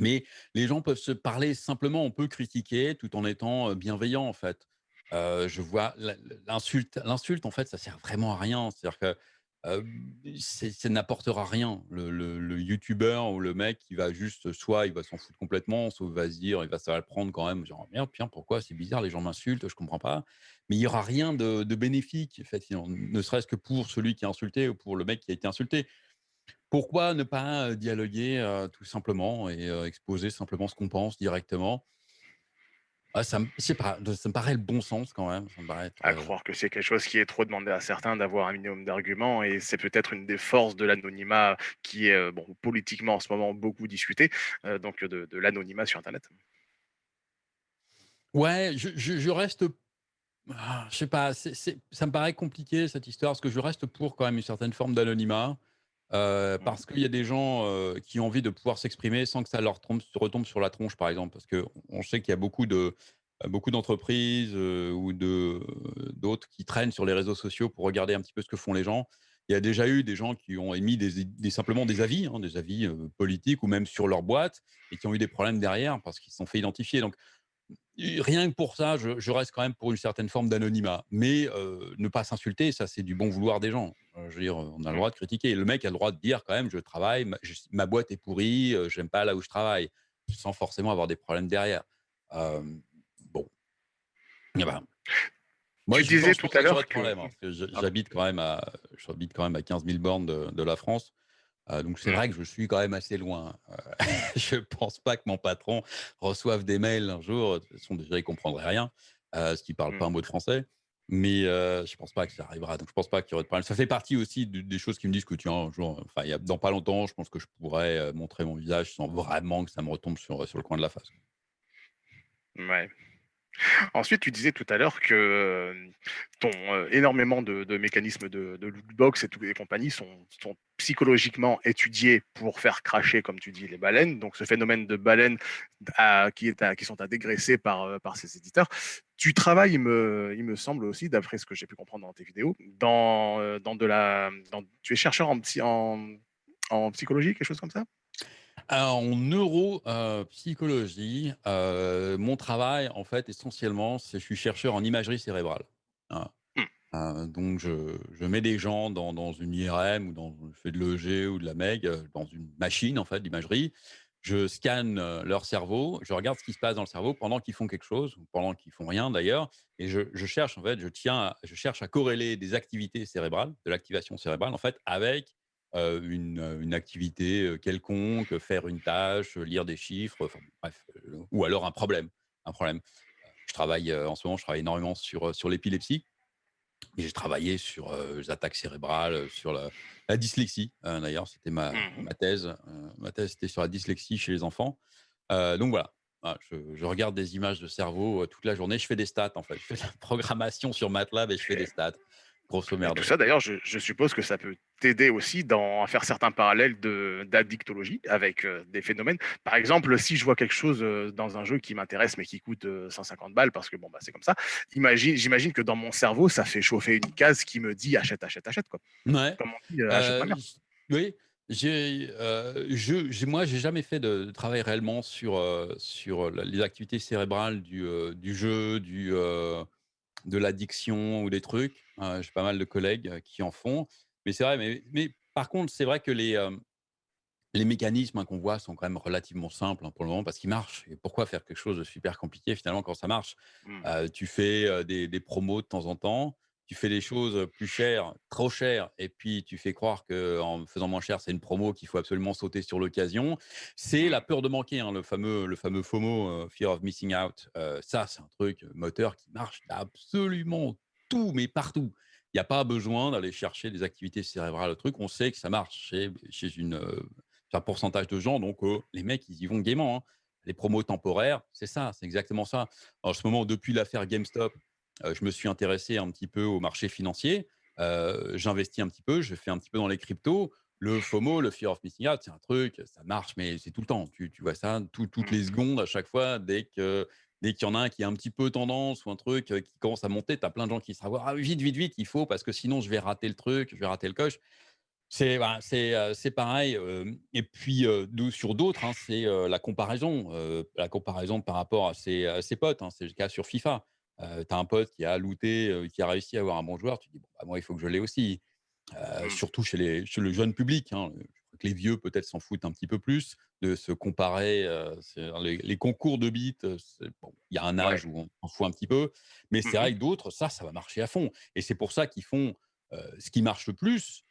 Mais les gens peuvent se parler simplement, on peut critiquer tout en étant, bienveillant en fait. Je vois l'in l'insulte l'insulte en fait ça sert vraiment à rien. C'est-à-dire que, c'est ça n'apportera rien. Le le youtubeur ou le mec qui va juste soit il va s'en foutre complètement, soit il va se dire il va ça va le prendre quand même, genre: «Merde, tiens pourquoi? C'est bizarre les gens m'insultent, je comprends pas». Mais il y aura rien de bénéfique effectivement, ne serait-ce que pour celui qui est insulté ou pour le mec qui a été insulté. Pourquoi ne pas, dialoguer, tout simplement et exposer simplement ce qu'on pense directement? Ah ça me pas, ça paraît le bon sens quand même, ça me paraît être, À heu croire que c'est quelque chose qui est trop demandé à certains d'avoir un minimum d'arguments et c'est peut-être une des forces de l'anonymat qui est, bon politiquement en ce moment beaucoup discuté, heu, donc de de l'anonymat sur internet. Ouais, je je je reste ah, je sais pas, ça me paraît compliqué cette histoire, parce que je reste pour quand même une certaine forme d'anonymat, heu, Mmh. parce qu'il y a des gens, heu, qui ont envie de pouvoir s'exprimer sans que ça leur trompe retombe sur la tronche, par exemple. Parce qu'on sait qu'il y a beaucoup de beaucoup d'entreprises, ou de d'autres qui traînent sur les réseaux sociaux pour regarder un petit peu ce que font les gens. Il y a déjà eu des gens qui ont émis des des simplement des avis, hein, des avis, politiques ou même sur leur boîte et qui ont eu des problèmes derrière parce qu'ils se sont fait identifier. Donc rien que pour ça, je je reste quand même pour une certaine forme d'anonymat. Mais heu, ne pas s'insulter, ça c'est du bon vouloir des gens. Heu, je veux dire, on a le droit de critiquer. Le mec a le droit de dire quand même: «Je travaille, ma je ma boîte est pourrie, heu, j'aime pas là où je travaille», sans forcément avoir des problèmes derrière. Hem, bon. Ben moi Tu je disais tout à l'heure que hein, que pardon. j'habite quand même à j'habite quand même à 15 000 bornes de de la France. Heu, donc c'est vrai que je suis quand même assez loin. Heu, je pense pas que mon patron reçoive des mails un jour, de toute façon déjà il comprendrait rien, heu, parce qu'il parle pas Mmh. un mot de français. Mais heu, je pense pas que ça arrivera, donc je pense pas qu'il y aurait de problème. Ça fait partie aussi de des choses qui me disent que tiens un jour, enfin il y a dans pas longtemps, je pense que je pourrais, heu, montrer mon visage sans vraiment que ça me retombe sur, sur le coin de la face. Mouais. Ensuite, tu disais tout à l'heure que, ton, énormément de mécanismes de lootbox et tout et compagnie sont psychologiquement étudiés pour faire cracher, comme tu dis, les baleines. Donc ce phénomène de baleines qui sont à dégraisser par, ces éditeurs. Tu travailles, il me semble aussi, d'après ce que j'ai pu comprendre dans tes vidéos, dans, de la tu es chercheur en psychologie, quelque chose comme ça? Alors en neuro, heu, psychologie, heu, mon travail en fait essentiellement, c'est je suis chercheur en imagerie cérébrale. Voilà. Mmh. Heu, donc je je mets des gens dans dans une IRM ou dans je fais de l'EG ou de la MEG, dans une machine en fait d'imagerie. Je scanne, leur cerveau, je regarde ce qui se passe dans le cerveau pendant qu'ils font quelque chose ou pendant qu'ils font rien d'ailleurs et je je cherche en fait, je tiens à je cherche à corréler des activités cérébrales, de l'activation cérébrale en fait avec, une, activité, quelconque, faire une tâche, lire des chiffres, enfin bref, ou alors un problème un problème. Je travaille, en ce moment je travaille énormément sur, sur l'épilepsie et j'ai travaillé sur, les attaques cérébrales, sur la la dyslexie, heu, d'ailleurs c'était ma Mmh mh. ma thèse, ma thèse c'était sur la dyslexie chez les enfants. Donc voilà, voilà je je regarde des images de cerveau, toute la journée, je fais des stats en fait. Je fais de la programmation sur MATLAB et je fais des stats, grosso Et tout merdo. ça d'ailleurs, je je suppose que ça peut t'aider aussi dans à faire certains parallèles de d'addictologie avec, heu, des phénomènes. Par exemple, si je vois quelque chose, heu, dans un jeu qui m'intéresse, mais qui coûte, heu, 150 balles parce que bon, bah, c'est comme ça. Imagine j'imagine que dans mon cerveau, ça fait chauffer une case qui me dit: «Achète, achète, achète» oui, j'ai, je moi j'ai jamais fait de travail réellement sur, les activités cérébrales du, du jeu, du, de l'addiction ou des trucs. Heu, j'ai pas mal de collègues qui en font. Mais c'est vrai, mais mais par contre, c'est vrai que les, hem, les mécanismes, hein, qu'on voit sont quand même relativement simples, hein, pour le moment parce qu'ils marchent et pourquoi faire quelque chose de super compliqué finalement quand ça marche? Mmh. Tu fais, des des promos de temps en temps, tu fais des choses plus chères, trop chères et puis tu fais croire qu'en faisant moins cher, c'est une promo qu'il faut absolument sauter sur l'occasion. C'est la peur de manquer, hein, le fameux le fameux FOMO, Fear of Missing Out. Ça c'est un truc moteur qui marche absolument tout, mais partout. Il y a pas besoin d'aller chercher des activités cérébrales, le truc, on sait que ça marche chez chez une, chez un pourcentage de gens donc heu, les mecs ils y vont gaiement, hein. Les promos temporaires, c'est ça, c'est exactement ça. En ce moment, depuis l'affaire GameStop, je me suis intéressé un petit peu au marché financier. Heu, j'investis un petit peu, je fais un petit peu dans les cryptos. le FOMO, le fear of missing out, c'est un truc, ça marche, mais c'est tout le temps. Tu, tu vois ça tout- toutes Mmh. les secondes, à chaque fois, dès que dès qu'il y en a un qui a un petit peu tendance ou un truc euh, qui commence à monter, tu as plein de gens qui se disent ah, vite, vite, vite, il faut, parce que sinon je vais rater le truc, je vais rater le coche. C'est euh, c'est pareil. euh, et puis euh, sur d'autres, hein, c'est euh, la comparaison, euh, la comparaison par rapport à ses, à ses potes. hein, c'est le cas sur FIFA. Tu as un pote qui a looté, euh, qui a réussi à avoir un bon joueur, tu dis bon, bah, moi il faut que je l'ai aussi. Mmh. surtout chez les chez le jeune public, hein. Je crois que les vieux peut-être s'en foutent un petit peu plus de se comparer, c'est les les concours de bits, c'est bon, il y a un Ouais. âge où on s'en fout un petit peu, mais c'est Mmh vrai que d'autres, ça, ça va marcher à fond et c'est pour ça qu'ils font, ce qui marche le plus,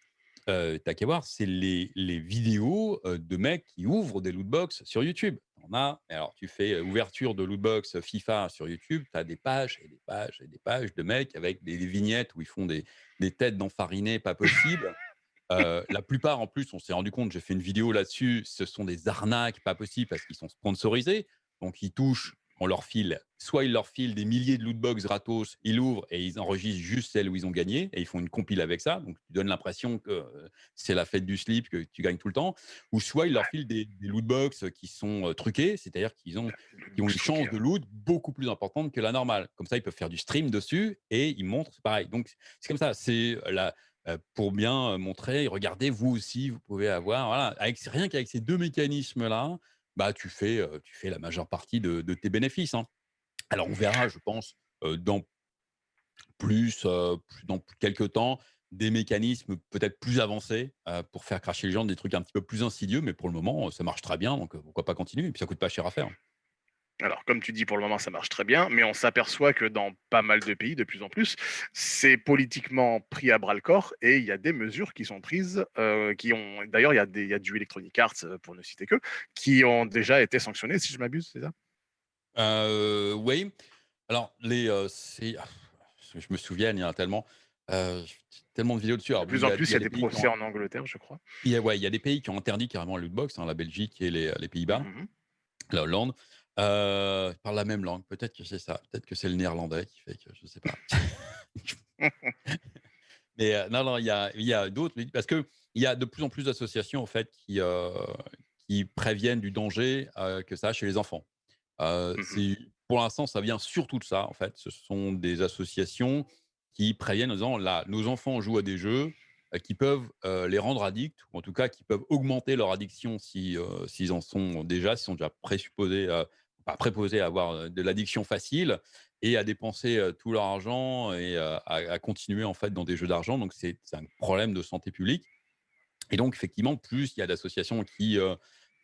heu, tu qu'à voir, c'est les les vidéos, heu, de mecs qui ouvrent des loot box sur YouTube. On a alors tu fais, heu, ouverture de loot box FIFA sur YouTube, tu as des pages et des pages et des pages de mecs avec des vignettes où ils font des des têtes d'enfarinés pas possibles. Heu, la plupart en plus, on s'est rendu compte, j'ai fait une vidéo là-dessus, ce sont des arnaques pas possibles parce qu'ils sont sponsorisés. Donc ils touchent, on leur file soit ils leur filent des milliers de loot box gratos, ils l'ouvrent et ils enregistrent juste celles où ils ont gagné et ils font une compile avec ça. Donc tu donnes l'impression que, heu, c'est la fête du slip, que tu gagnes tout le temps. Ou soit ils leur filent des des loot box qui sont, heu, truquées, c'est-à-dire qu'ils ont qui ont une chance ouais. de loot beaucoup plus importante que la normale. Comme ça, ils peuvent faire du stream dessus et ils montrent, c'est pareil. Donc c'est comme ça, c'est la heu, pour bien, montrer: «Regardez, vous aussi, vous pouvez avoir» voilà, avec rien qu'avec ces 2 mécanismes-là, bah, tu fais, heu, tu fais la majeure partie de de tes bénéfices, hein. Alors on verra, je pense, dans plus, dans quelques temps, des mécanismes peut-être plus avancés, pour faire cracher les gens, des trucs un petit peu plus insidieux, mais pour le moment, ça marche très bien, donc pourquoi pas continuer? Et puis ça coûte pas cher à faire. Alors, comme tu dis, pour le moment, ça marche très bien, mais on s'aperçoit que dans pas mal de pays, de plus en plus, c'est politiquement pris à bras le corps et il y a des mesures qui sont prises, heu, qui ont d'ailleurs, il y a des il y a du Electronic Arts, heu, pour ne citer que, qui ont déjà été sanctionnés, si je m'abuse, c'est ça? Heu, oui. Alors les, ah, je me souvienne, il y en a tellement, tellement de vidéos dessus. De Alors plus en plus, il y y a des procès ont en Angleterre, je crois. il y a ouais, il y a des pays qui ont interdit carrément la loot box, hein, la Belgique et les les Mmh Pays-Bas, mh. la Hollande, heu, parlent la même langue. Peut-être que c'est ça, peut-être que c'est le néerlandais qui fait que je sais pas. Mais heu, non, non, il y a il y a d'autres parce qu'il y a de plus en plus d'associations, en fait, qui, qui préviennent du danger, heu, que ça a chez les enfants. Mmh c'est pour l'instant, ça vient surtout de ça, en fait. Ce sont des associations qui préviennent en disant: «Là, nos enfants jouent à des jeux, qui peuvent, les rendre addicts ou en tout cas qui peuvent augmenter leur addiction si, heu, s'ils en sont déjà, s'ils sont déjà présupposés, pas préposés à avoir, heu, de l'addiction facile et à dépenser, heu, tout leur argent et heu, à continuer, en fait, dans des jeux d'argent». Donc c'est un problème de santé publique. Et donc, effectivement, plus il y a d'associations qui,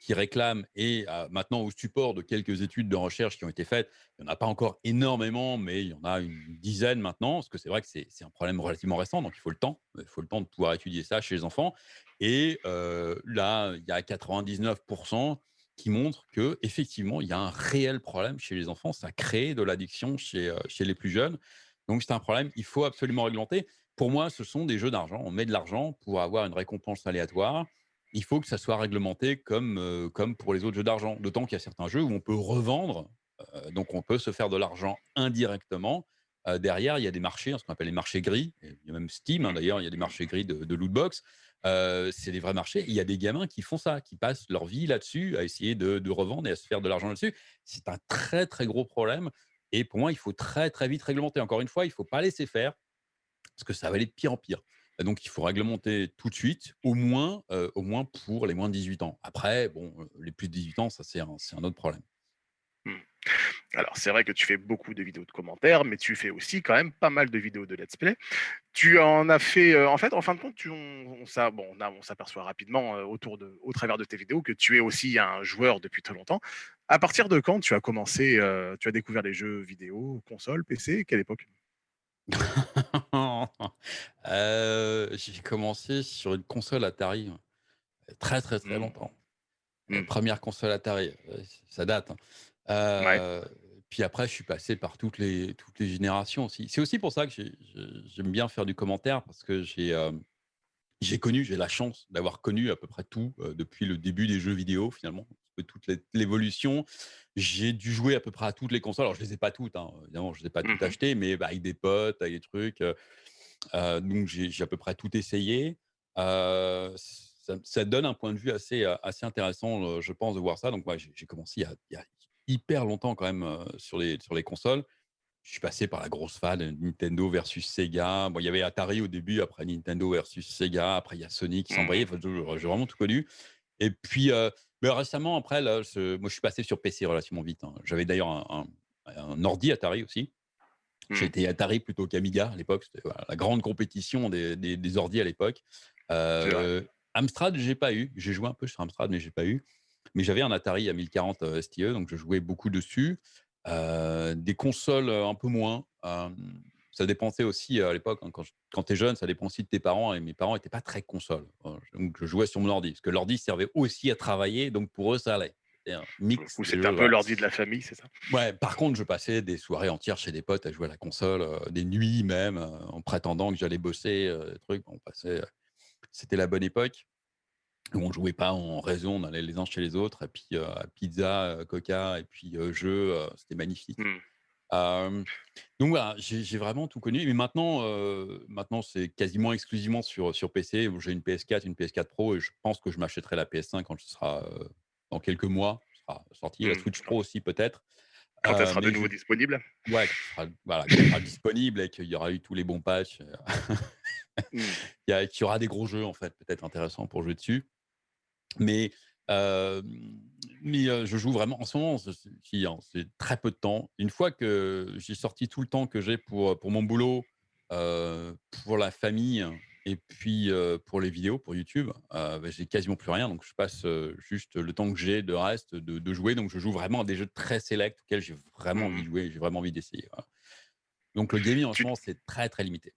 qui réclament et maintenant au support de quelques études de recherche qui ont été faites, il n'y en a pas encore énormément, mais il y en a une dizaine maintenant, parce que c'est vrai que c'est un problème relativement récent, donc il faut le temps. Il faut le temps de pouvoir étudier ça chez les enfants et là, il y a 99 qui montrent qu'effectivement, il y a un réel problème chez les enfants. Ça crée de l'addiction chez, heu, chez les plus jeunes. Donc c'est un problème, il faut absolument réglementer. Pour moi, ce sont des jeux d'argent. On met de l'argent pour avoir une récompense aléatoire. Il faut que ça soit réglementé comme, heu, comme pour les autres jeux d'argent. D'autant qu'il y a certains jeux où on peut revendre, heu, donc on peut se faire de l'argent indirectement. Derrière, il y a des marchés, ce qu'on appelle les marchés gris. Il y a même Steam, hein, d'ailleurs, il y a des marchés gris de de loot c'est des vrais marchés. Il y a des gamins qui font ça, qui passent leur vie là-dessus, à essayer de revendre et à se faire de l'argent là-dessus. C'est un très, très gros problème et pour moi, il faut très, très vite réglementer. Encore une fois, il ne faut pas laisser faire parce que ça va aller de pire en pire. Donc il faut réglementer tout de suite, au moins, au moins pour les moins de 18 ans. Après, bon, les plus de 18 ans, ça c'est un autre problème. Mmh. Alors, c'est vrai que tu fais beaucoup de vidéos de commentaires, mais tu fais aussi quand même pas mal de vidéos de let's play. Tu en as fait, heu, en fait, en fin de compte, tu on bon, s'aperçoit rapidement, heu, autour de au travers de tes vidéos que tu es aussi un joueur depuis très longtemps. À partir de quand tu as commencé, heu, tu as découvert les jeux vidéo, console, PC? Quelle époque? J'ai commencé sur une console Atari, très, très, très Mmh. longtemps. Mmh. 1 console Atari, ça date, hein. Ouais. Heu, puis après je suis passé par toutes les toutes les générations aussi. C'est aussi pour ça que j'aime bien faire du commentaire parce que j'ai, hem J'ai connu, j'ai la chance d'avoir connu à peu près tout, heu, depuis le début des jeux vidéo finalement, toute l'é l'évolution. J'ai dû jouer à peu près à toutes les consoles. Alors je les ai pas toutes, hein, évidemment, je les ai pas toutes Mmh achetées, mais bah, avec des potes, avec des trucs, donc j'ai à peu près tout essayé. Ça, donne un point de vue assez, assez intéressant, je pense, de voir ça. Donc, moi, j'ai commencé il y, a, il y, a, hyper longtemps quand même sur, les, sur les consoles. Je suis passé par la grosse phase Nintendo versus Sega. Bon, il y avait Atari au début, après Nintendo versus Sega, après il y a Sony qui s'embrayait. Mmh. Enfin, j'ai vraiment tout connu. Et puis, récemment, après, là, moi, je suis passé sur PC relativement vite. Hein. J'avais d'ailleurs un, un, ordi Atari aussi. Mmh. J'étais Atari plutôt qu'Amiga à l'époque. C'était la grande compétition des, des, des ordi à l'époque. Euh, Amstrad, j'ai pas eu. J'ai joué un peu sur Amstrad, mais j'ai pas eu. Mais j'avais un Atari à 1040 STE, donc je jouais beaucoup dessus. Euh, des consoles un peu moins. ça dépensait aussi à l'époque, hein, quand, quand tu es jeune, ça dépend aussi de tes parents. Et mes parents n'étaient pas très consoles. Donc je jouais sur mon ordi, parce que l'ordi servait aussi à travailler, donc pour eux, ça allait. C'était un mix. C'était un peu l'ordi de la famille, c'est ça? Ouais, par contre, je passais des soirées entières chez des potes à jouer à la console, des nuits même, en prétendant que j'allais bosser, des trucs. On passait c'était la bonne époque où on jouait pas en réseau, on allait les uns chez les autres, et puis pizza, coca, et puis jeu, c'était magnifique. Mmh. donc voilà, j'ai vraiment tout connu. Mais maintenant, maintenant c'est quasiment exclusivement sur, sur PC. J'ai une PS4, une PS4 Pro, et je pense que je m'achèterai la PS5 quand ce sera dans quelques mois. sera sorti. La mmh, Switch Pro aussi peut-être. Quand elle sera de nouveau disponible Ouais, sera, voilà, elle sera disponible et qu'il y aura eu tous les bons patchs. Mmh. il, y y, aura des gros jeux, en fait, peut-être intéressants pour jouer dessus. Mais, mais je joue vraiment en ce moment, hein, c'est très peu de temps. Une fois que j'ai sorti tout le temps que j'ai pour, pour mon boulot, pour la famille et puis pour les vidéos, pour YouTube, bah, j'ai quasiment plus rien. Donc je passe juste le temps que j'ai de reste de, de, jouer. Donc je joue vraiment à des jeux très sélects auxquels j'ai vraiment envie de mmh. jouer, j'ai vraiment envie d'essayer. Donc le gaming en ce moment, c'est très très limité.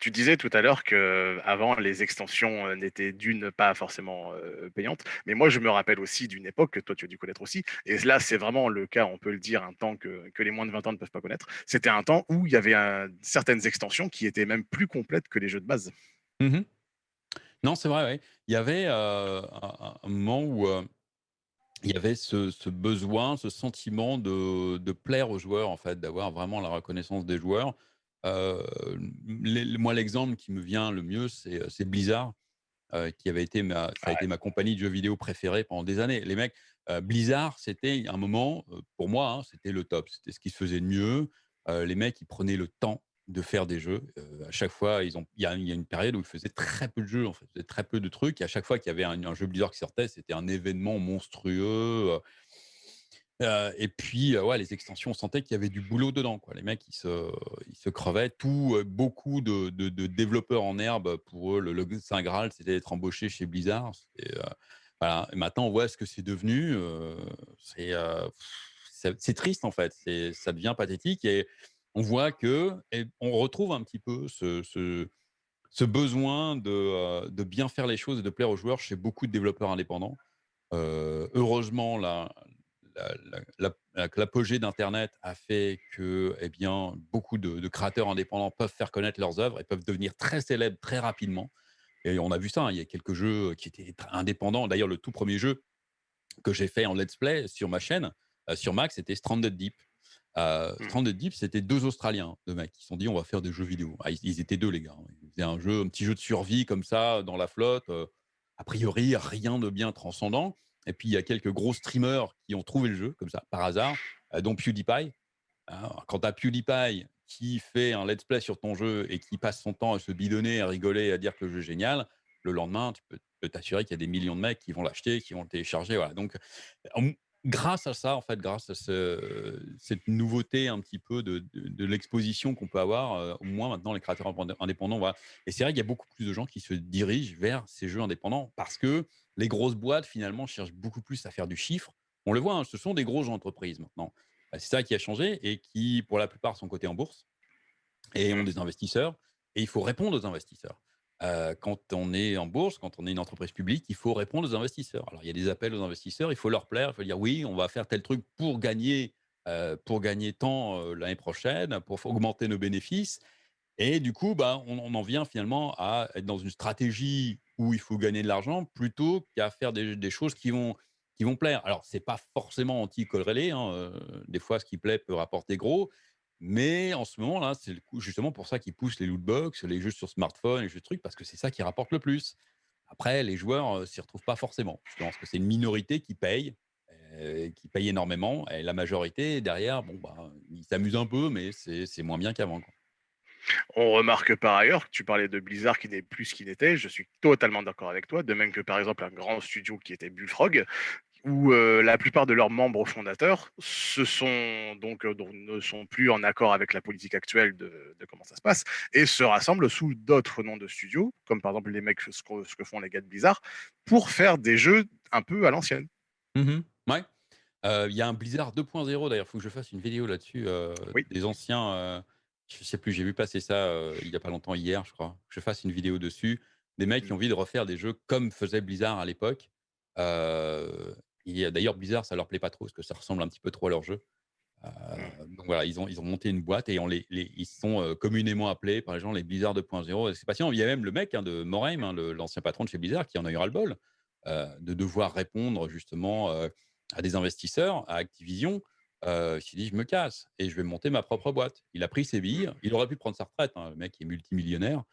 Tu disais tout à l'heure que avant les extensions n'étaient d'une pas forcément payantes, mais moi je me rappelle aussi d'une époque que toi tu as dû connaître aussi, et là c'est vraiment le cas, on peut le dire, un temps que, les moins de 20 ans ne peuvent pas connaître. C'était un temps où il y avait certaines extensions qui étaient même plus complètes que les jeux de base. Mmh non, c'est vrai, Il y avait un, moment où il y avait ce, besoin, ce sentiment de, de, plaire aux joueurs, en fait, d'avoir vraiment la reconnaissance des joueurs. Euh, moi, l'exemple qui me vient le mieux, c'est euh, Blizzard, euh, qui avait été ma, ça a été ma compagnie de jeux vidéo préférée pendant des années. Les mecs, Blizzard, c'était un moment, pour moi, hein, c'était le top. C'était ce qui se faisait de mieux. les mecs, ils prenaient le temps de faire des jeux. à chaque fois, ils ont, il y, a, une période où ils faisaient très peu de jeux, en fait, très peu de trucs. Et à chaque fois qu'il y avait un, un, jeu Blizzard qui sortait, c'était un événement monstrueux et puis, ouais, les extensions, on sentait qu'il y avait du boulot dedans. Les mecs, ils se, ils se crevaient. Tout, beaucoup de, développeurs en herbe, pour eux, le, Saint Graal, c'était d'être embauché chez Blizzard. Maintenant, on voit ce que c'est devenu. c'est, triste, en fait. Ça devient pathétique. Et on voit que, on retrouve un petit peu ce, besoin de, de, bien faire les choses et de plaire aux joueurs chez beaucoup de développeurs indépendants. heureusement, là, l'apogée d'Internet a fait que eh bien, beaucoup de, créateurs indépendants peuvent faire connaître leurs œuvres et peuvent devenir très célèbres très rapidement. Et on a vu ça, hein, il y a quelques jeux qui étaient indépendants. D'ailleurs, le tout premier jeu que j'ai fait en let's play sur ma chaîne, euh, sur Mac, c'était Stranded Deep. Euh, mmh. Stranded Deep, c'était deux Australiens, deux mecs, qui se sont dit on va faire des jeux vidéo. Ah, ils, étaient deux, les gars. Hein. Ils faisaient un, jeu, un petit jeu de survie comme ça, dans la flotte. Euh, a priori, rien de bien transcendant. Et puis, il y a quelques gros streamers qui ont trouvé le jeu, comme ça, par hasard, euh, dont PewDiePie. Hein, quand as PewDiePie qui fait un let's play sur ton jeu et qui passe son temps à se bidonner, à rigoler, à dire que le jeu est génial, le lendemain, tu peux t'assurer qu'il y a des millions de mecs qui vont l'acheter, qui vont le télécharger. Voilà. Donc, grâce à ça, en fait, grâce à cette nouveauté un petit peu de, l'exposition qu'on peut avoir, euh, au moins maintenant les créateurs indépendants, voilà. Et c'est vrai qu'il y a beaucoup plus de gens qui se dirigent vers ces jeux indépendants parce que les grosses boîtes, finalement, cherchent beaucoup plus à faire du chiffre. On le voit, hein, ce sont des grosses entreprises maintenant. Bah, c'est ça qui a changé et qui, pour la plupart, sont cotés en bourse et ont des investisseurs. Et il faut répondre aux investisseurs. Euh, quand on est en bourse, quand on est une entreprise publique, il faut répondre aux investisseurs. Alors, il y a des appels aux investisseurs, il faut leur plaire, il faut dire oui, on va faire tel truc pour gagner, euh, pour gagner tant euh, l'année prochaine, pour augmenter nos bénéfices. Et du coup, bah, on, en vient finalement à être dans une stratégie où il faut gagner de l'argent plutôt qu'à faire des, choses qui vont, qui vont plaire. Alors, ce n'est pas forcément anti-corrélé. Hein, des fois, ce qui plaît peut rapporter gros. Mais en ce moment-là, c'est justement pour ça qu'ils poussent les lootbox, les jeux sur smartphone, les jeux de trucs, parce que c'est ça qui rapporte le plus. Après, les joueurs ne s'y retrouvent pas forcément. Je pense que c'est une minorité qui paye, qui paye énormément, et la majorité, derrière, bon, bah, ils s'amusent un peu, mais c'est moins bien qu'avant. On remarque par ailleurs que tu parlais de Blizzard qui n'est plus ce qu'il était. Je suis totalement d'accord avec toi. De même que par exemple un grand studio qui était Bullfrog, où euh, la plupart de leurs membres fondateurs se sont donc, euh, ne sont plus en accord avec la politique actuelle de, comment ça se passe et se rassemblent sous d'autres noms de studios, comme par exemple les mecs ce que, font les gars de Blizzard, pour faire des jeux un peu à l'ancienne. Mmh ouais. Euh, il y a un Blizzard 2.0 d'ailleurs, il faut que je fasse une vidéo là-dessus. Des anciens je sais plus, j'ai vu passer ça il y a pas longtemps, hier, je crois. Je fasse une vidéo dessus. Des mecs qui ont mmh. envie de refaire des jeux comme faisait Blizzard à l'époque. D'ailleurs, Blizzard, ça leur plaît pas trop parce que ça ressemble un petit peu trop à leur jeu. Mmh. donc voilà, ils ont, ils ont monté une boîte et on les, ils sont communément appelés par les gens les Blizzard 2.0. C'est patient. Il y a même le mec hein, de Morheim, hein, l'ancien patron de chez Blizzard, qui en a eu ras-le-bol de devoir répondre justement à des investisseurs, à Activision, il s'est dit: «Je me casse et je vais monter ma propre boîte». Il a pris ses billes, il aurait pu prendre sa retraite, hein, le mec est multimillionnaire,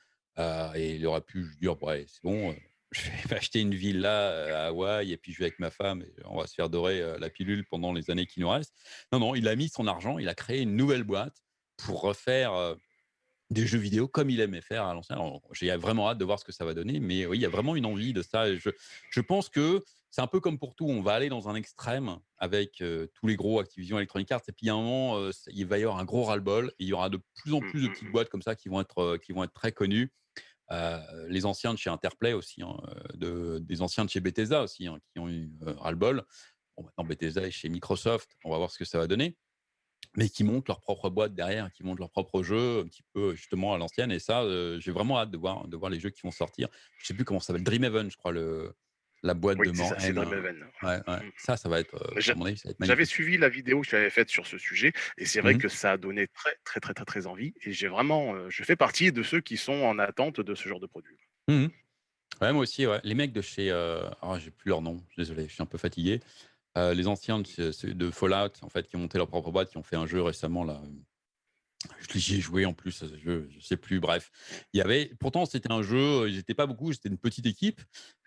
et il aurait pu dire: «Ouais, c'est bon, je vais m'acheter une villa, à Hawaï et puis je vais avec ma femme et on va se faire dorer, la pilule pendant les années qui nous restent». Non, non, il a mis son argent, il a créé une nouvelle boîte pour refaire, des jeux vidéo comme il aimait faire à l'ancien. J'ai vraiment hâte de voir ce que ça va donner, mais oui, il y a vraiment une envie de ça je je pense que c'est un peu comme pour tout, on va aller dans un extrême avec tous les gros Activision Electronic Arts, et puis à un moment, il va y avoir un gros ras-le-bol, et il y aura de plus en mmh, plus de mmh, petites mmh. boîtes comme ça qui vont être, qui vont être très connues. Les anciens de chez Interplay aussi, hein, de, des anciens de chez Bethesda aussi, hein, qui ont eu ras-le-bol. Bon, maintenant, Bethesda est chez Microsoft, on va voir ce que ça va donner mais qui montent leur propre boîte derrière, qui montent leur propre jeu, un petit peu justement à l'ancienne. Et ça, j'ai vraiment hâte de voir, de voir les jeux qui vont sortir. Je sais plus comment ça s'appelle, Dreamhaven, je crois, le, la boîte de ça, c'est Ouais, ouais. Mmh. Ça, ça va être, J'avais suivi la vidéo que tu avais faite sur ce sujet et c'est vrai mmh que ça a donné très, très, très, très, très envie. Et j'ai vraiment, je fais partie de ceux qui sont en attente de ce genre de produit. Mmh ouais, moi aussi. Les mecs de chez, oh, j'ai plus leur nom, désolé, je suis un peu fatigué. les anciens de, de Fallout, en fait, qui ont monté leur propre boîte, qui ont fait un jeu récemment là, J'y ai joué en plus je ne sais plus, bref. Il y avait, pourtant, c'était un jeu, ils n'étaient pas beaucoup, c'était une petite équipe.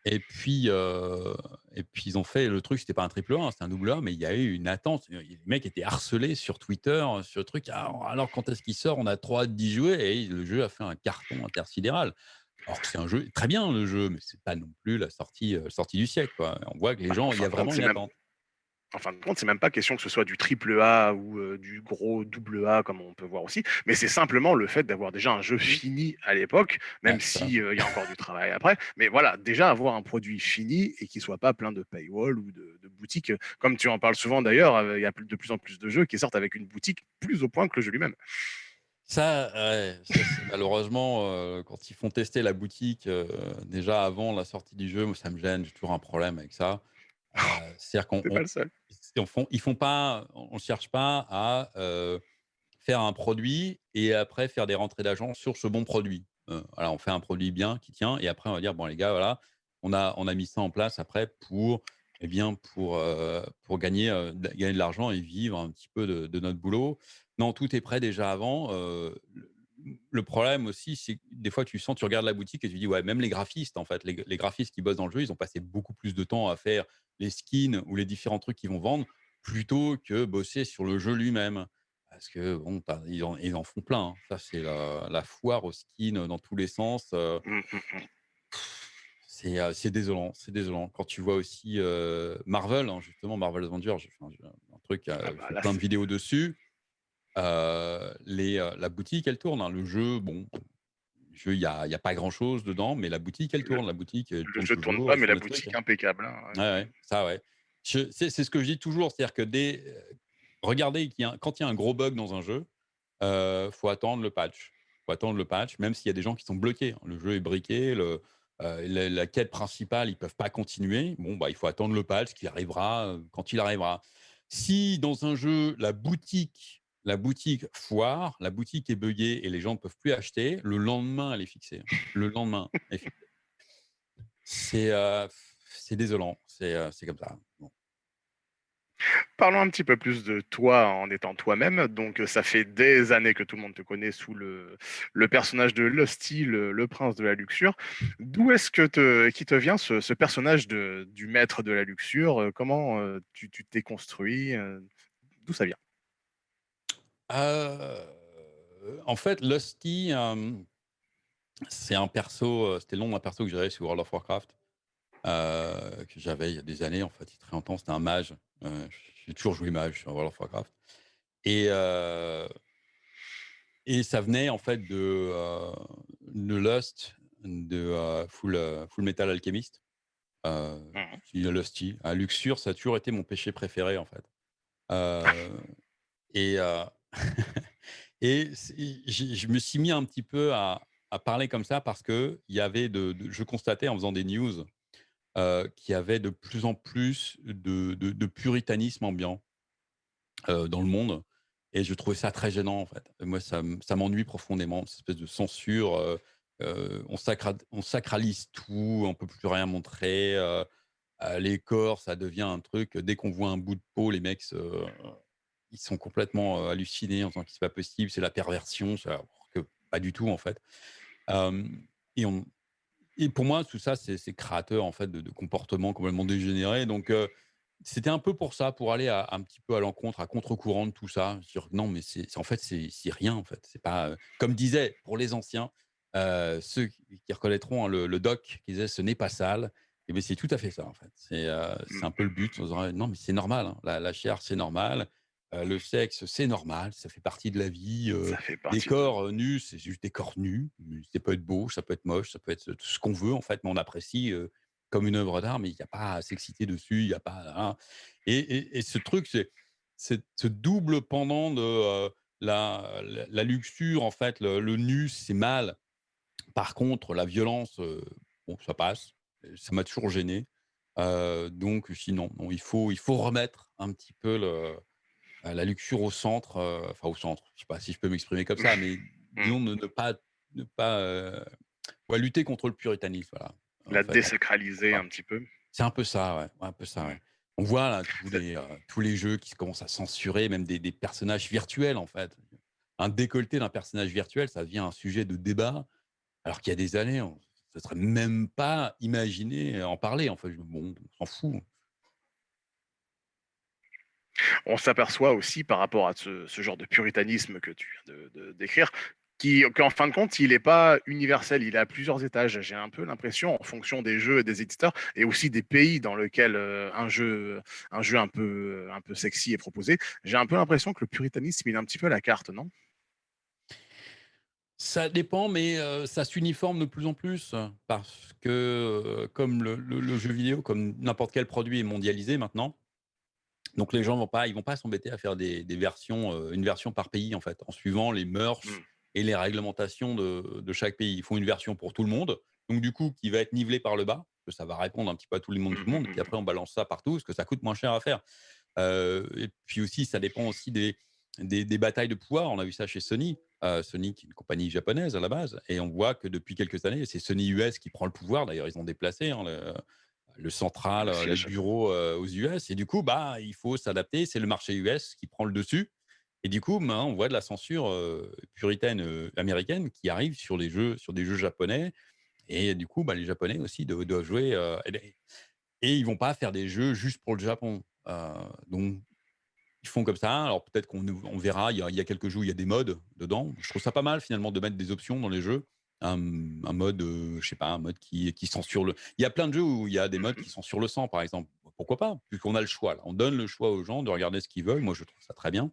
Et puis, et puis, ils ont fait le truc, c'était pas un triple A, hein, c'était un double A, mais il y a eu une attente. Les mecs étaient harcelés sur Twitter, sur le truc. «Ah, alors, quand est-ce qu'il sort? On a trop hâte d'y jouer. Et le jeu a fait un carton intersidéral. Alors que c'est un jeu très bien, le jeu, mais c'est pas non plus la sortie, sortie du siècle. On voit que les bah, gens, il y a vraiment une attente en fin de compte, c'est même pas question que ce soit du triple A ou du gros double A comme on peut voir aussi, mais c'est simplement le fait d'avoir déjà un jeu fini à l'époque, même s'il y a encore du travail après. Mais voilà, déjà avoir un produit fini et qui soit pas plein de paywall ou de, boutiques, comme tu en parles souvent d'ailleurs, il y a de plus en plus de jeux qui sortent avec une boutique plus au point que le jeu lui-même. Ça, malheureusement, quand ils font tester la boutique déjà avant la sortie du jeu, moi, ça me gêne, j'ai toujours un problème avec ça. C'est-à-dire qu'on ils font pas, on ne cherche pas à faire un produit et après faire des rentrées d'agents sur ce bon produit. on fait un produit bien qui tient et après on va dire bon les gars voilà, on a on a mis ça en place après pour eh bien pour pour gagner gagner de l'argent et vivre un petit peu de, notre boulot. Non, tout est prêt déjà avant. Le problème aussi, c'est que des fois, tu sens, tu regardes la boutique et tu dis, ouais, même les graphistes, en fait, les, les, graphistes qui bossent dans le jeu, ils ont passé beaucoup plus de temps à faire les skins ou les différents trucs qu'ils vont vendre plutôt que bosser sur le jeu lui-même. Parce que bon, ils, en, ils, en, font plein. Hein. Ça, c'est la, foire aux skins dans tous les sens. Euh, mmh, mmh, mmh. c'est désolant, c'est désolant. Quand tu vois aussi Marvel, hein, justement Marvel Avengers, j'ai fait un, truc, ah bah plein de vidéos dessus. Les, la boutique, elle tourne. Hein. Le jeu, bon, il n'y a, y a, pas grand-chose dedans, mais la boutique, elle tourne. La boutique, le jeu ne tourne pas, mais la boutique, impeccable. Hein, ouais. ça, ouais. C'est ce que je dis toujours, c'est-à-dire que dès, regardez, quand il y a un gros bug dans un jeu, il euh, faut attendre le patch. faut attendre le patch, même s'il y a des gens qui sont bloqués. Hein. Le jeu est briqué, le, la, la, quête principale, ils ne peuvent pas continuer. Bon, bah, il faut attendre le patch qui arrivera quand il arrivera. Si dans un jeu, la boutique la boutique foire, la boutique est buggée et les gens ne peuvent plus acheter, le lendemain, elle est fixée. Le lendemain. C'est euh, désolant, c'est euh, comme ça. Parlons un petit peu plus de toi en étant toi-même. Donc, ça fait des années que tout le monde te connaît sous le personnage de Lusty, le prince de la luxure. D'où est-ce que te qui te vient ce personnage du maître de la luxure? Comment, heu, tu t'es construit, heu, d'où ça vient? Heu, en fait, Lusty, hem, c'est un perso, heu, c'était le nom d'un perso que j'avais sur World of Warcraft, heu, que j'avais il y a des années, en fait, il très longtemps. C'était un mage, j'ai toujours joué mage sur World of Warcraft et et ça venait en fait de, Lust, de, Full, Metal Alchemist, Mmh qui est Lusty. Ah, Luxure, ça a toujours été mon péché préféré, en fait, et et je me suis mis un petit peu à parler comme ça parce qu'il y avait de je constatais en faisant des news, heu, qu'il y avait de plus en plus de puritanisme ambiant, heu, dans le monde et je trouvais ça très gênant, en fait. Moi, ça m'ennuie profondément, cette espèce de censure, heu, on sacrad on sacralise tout, on peut plus rien montrer, les corps, ça devient un truc, dès qu'on voit un bout de peau, les mecs se ils sont complètement, hallucinés en disant que c'est pas possible, c'est la perversion, ça que pas du tout, en fait. Et on et pour moi, tout ça, c'est créateur, en fait, de de comportements complètement dégénérés. Donc, c'était un peu pour ça, pour aller à un petit peu à l'encontre, à contre-courant de tout ça. Dire: «Non, mais c'est en fait, c'est rien, en fait». C'est pas, comme disait, pour les anciens, ceux qui reconnaîtront, hein, le le doc qui disait: «Ce n'est pas sale» et beh, c'est tout à fait ça, en fait. C'est, heu, c'est mh. un peu le but. On se dirait: «Non, mais c'est normal, hein, la la chair, c'est normal, le sexe, c'est normal, ça fait partie de la vie, fait des corps, nus, c'est juste des corps nus, ça peut être beau, ça peut être moche, ça peut être tout ce qu'on veut, en fait, mais on apprécie, comme une œuvre d'art, mais il y a pas à s'exciter dessus, il y a pas à et et et ce truc, c'est ce double pendant de, la la la luxure, en fait, le le nu, c'est mal. Par contre, la violence, bon, ça passe. Ça m'a toujours gêné. Donc sinon, non, il faut il faut remettre un petit peu le la luxure au centre, heu, enfin au centre, je sais pas si je peux m'exprimer comme ça, mais Mmh. disons ne ne pas ne pas, heu, ouais, lutter contre le puritanisme, voilà, La en désacraliser un petit peu. C'est un peu ça, ouais, un peu ça, ouais. On voit là tous C'est les, heu, tous les jeux qui commencent à censurer même des des personnages virtuels, en fait. Un décolleté d'un personnage virtuel, ça devient un sujet de débat, alors qu'il y a des années, on se serait même pas imaginé en parler, en fait. Bon, on s'en fout. On s'aperçoit aussi par rapport à ce genre de puritanisme que tu viens de décrire, qu'en fin de compte, il n'est pas universel, il à plusieurs étages. J'ai un peu l'impression, en fonction des jeux et des éditeurs et aussi des pays dans lequel, heu, un jeu un jeu un peu, un peu sexy est proposé, j'ai un peu l'impression que le puritanisme, il est un petit peu à la carte, non? Ça dépend, mais heu, ça s'uniforme de plus en plus parce que, heu, comme le jeu vidéo, comme n'importe quel produit est mondialisé maintenant, donc les gens vont pas ils vont pas s'embêter à faire des des versions, heu, une version par pays, en fait, en suivant les mœurs Mmh. et les réglementations de de chaque pays. Ils font une version pour tout le monde, donc du coup, qui va être nivelée par le bas, que ça va répondre un petit peu à tout le monde Mmh tout le mh, monde, puis mmh après on balance ça partout parce que ça coûte moins cher à faire. Heu et puis aussi, ça dépend aussi des des des batailles de pouvoir. On a vu ça chez Sony. Heu, Sony qui est une compagnie japonaise à la base et on voit que depuis quelques années, c'est Sony US qui prend le pouvoir. D'ailleurs, ils ont déplacé, hein, le le central, Le les siège. bureaux, heu, aux US et du coup, bah, il faut s'adapter. C'est le marché US qui prend le dessus et du coup, maintenant, on voit de la censure, heu, puritaine, américaine qui arrive sur les jeux sur des jeux japonais et du coup, bah, les Japonais aussi do doivent jouer, et et ils vont pas faire des jeux juste pour le Japon. Donc ils font comme ça. Alors peut-être qu'on on verra, il y a il y a quelques jeux il y a des modes dedans. Je trouve ça pas mal finalement de mettre des options dans les jeux. Un, un mode, heu, je sais pas, un mode qui qui censure le il y a plein de jeux où il y a des modes Mmh qui censurent le sang, par exemple. Pourquoi pas? Puisqu'on a le choix là. On donne le choix aux gens de regarder ce qu'ils veulent. Moi, je trouve ça très bien.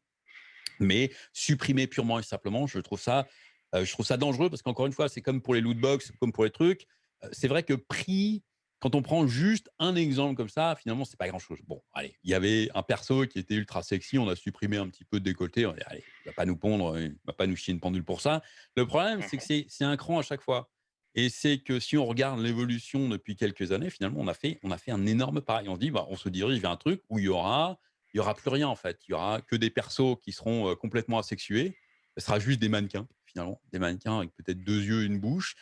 Mais supprimer purement et simplement, je trouve ça, heu, je trouve ça dangereux parce qu'encore une fois, c'est comme pour les loot box, comme pour les trucs. Heu, c'est vrai que pris, quand on prend juste un exemple comme ça, finalement, c'est pas grand-chose. Bon, allez, il y avait un perso qui était ultra sexy, on a supprimé un petit peu de décolleté, on a dit: «Allez, il va pas nous pondre, il va pas nous chier une pendule pour ça». Le problème, c'est que c'est un cran à chaque fois et c'est que si on regarde l'évolution depuis quelques années, finalement, on a fait on a fait un énorme pas et on se dit: «Bah, on se dirige vers un truc où il y aura il y aura plus rien en fait. Il y aura que des persos qui seront, heu, complètement asexués. Ce sera juste des mannequins finalement, des mannequins avec peut-être 2 yeux, une bouche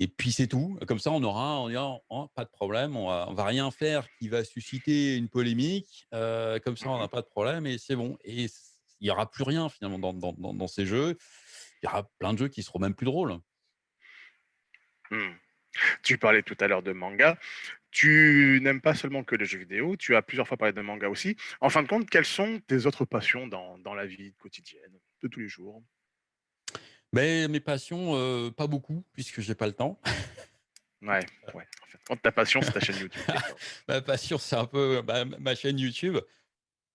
Et puis c'est tout. Comme ça, on aura, on dira: «Oh, pas de problème, on va on va rien faire qui va susciter une polémique, heu, comme ça, on Mmh n'a pas de problème et c'est bon» et il y aura plus rien finalement dans dans dans dans ces jeux. Il y aura plein de jeux qui seront même plus drôles. Mmh. Tu parlais tout à l'heure de manga. Tu n'aimes pas seulement que les jeux vidéo, tu as plusieurs fois parlé de manga aussi. En fin de compte, quelles sont tes autres passions dans la vie quotidienne, de tous les jours? Mais mes passions, heu, pas beaucoup puisque j'ai pas le temps. Ouais, ouais. En compte, ta passion, c'est ta chaîne YouTube. Ma passion, c'est un peu, bah, ma chaîne YouTube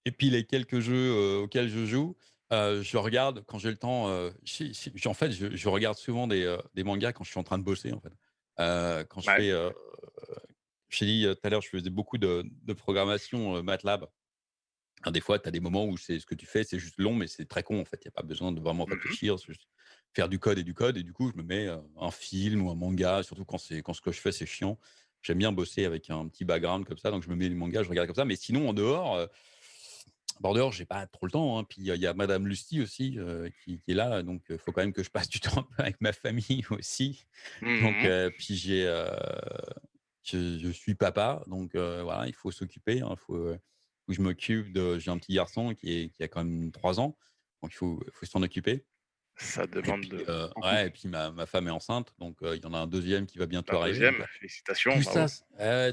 et puis les quelques jeux, heu, auxquels je joue. Heu, je regarde quand j'ai le temps, si si en fait, je je regarde souvent des, des mangas quand je suis en train de bosser, en fait. Quand je Ouais. fais, t'ai dit, tout à l'heure, je faisais beaucoup de de programmation, MATLAB. Alors des fois, tu as des moments où c'est ce que tu fais, c'est juste long, mais c'est très con, en fait. Il y a pas besoin de vraiment Mmh mh. réfléchir, faire du code et du code et du coup, je me mets, heu, un film ou un manga, surtout quand c'est quand ce que je fais, c'est chiant. J'aime bien bosser avec un petit background comme ça, donc je me mets les mangas, je regarde comme ça. Mais sinon, en dehors, heu, bah, en dehors, j'ai pas trop le temps, hein. Puis il y a madame Lusty aussi, heu, qui qui est là, donc il faut quand même que je passe du temps avec ma famille aussi. Donc Mmh puis j'ai, je je suis papa, donc voilà, il faut s'occuper, hein. Faut, heu, faut que je m'occupe de j'ai un petit garçon qui est qui a quand même 3 ans, donc il faut il faut s'en occuper. Ça Et demande puis, de beaucoup. ouais et puis ma ma femme est enceinte, donc heu, il y en a un deuxième qui va bientôt La arriver, donc 2e, heu, félicitations, tout ça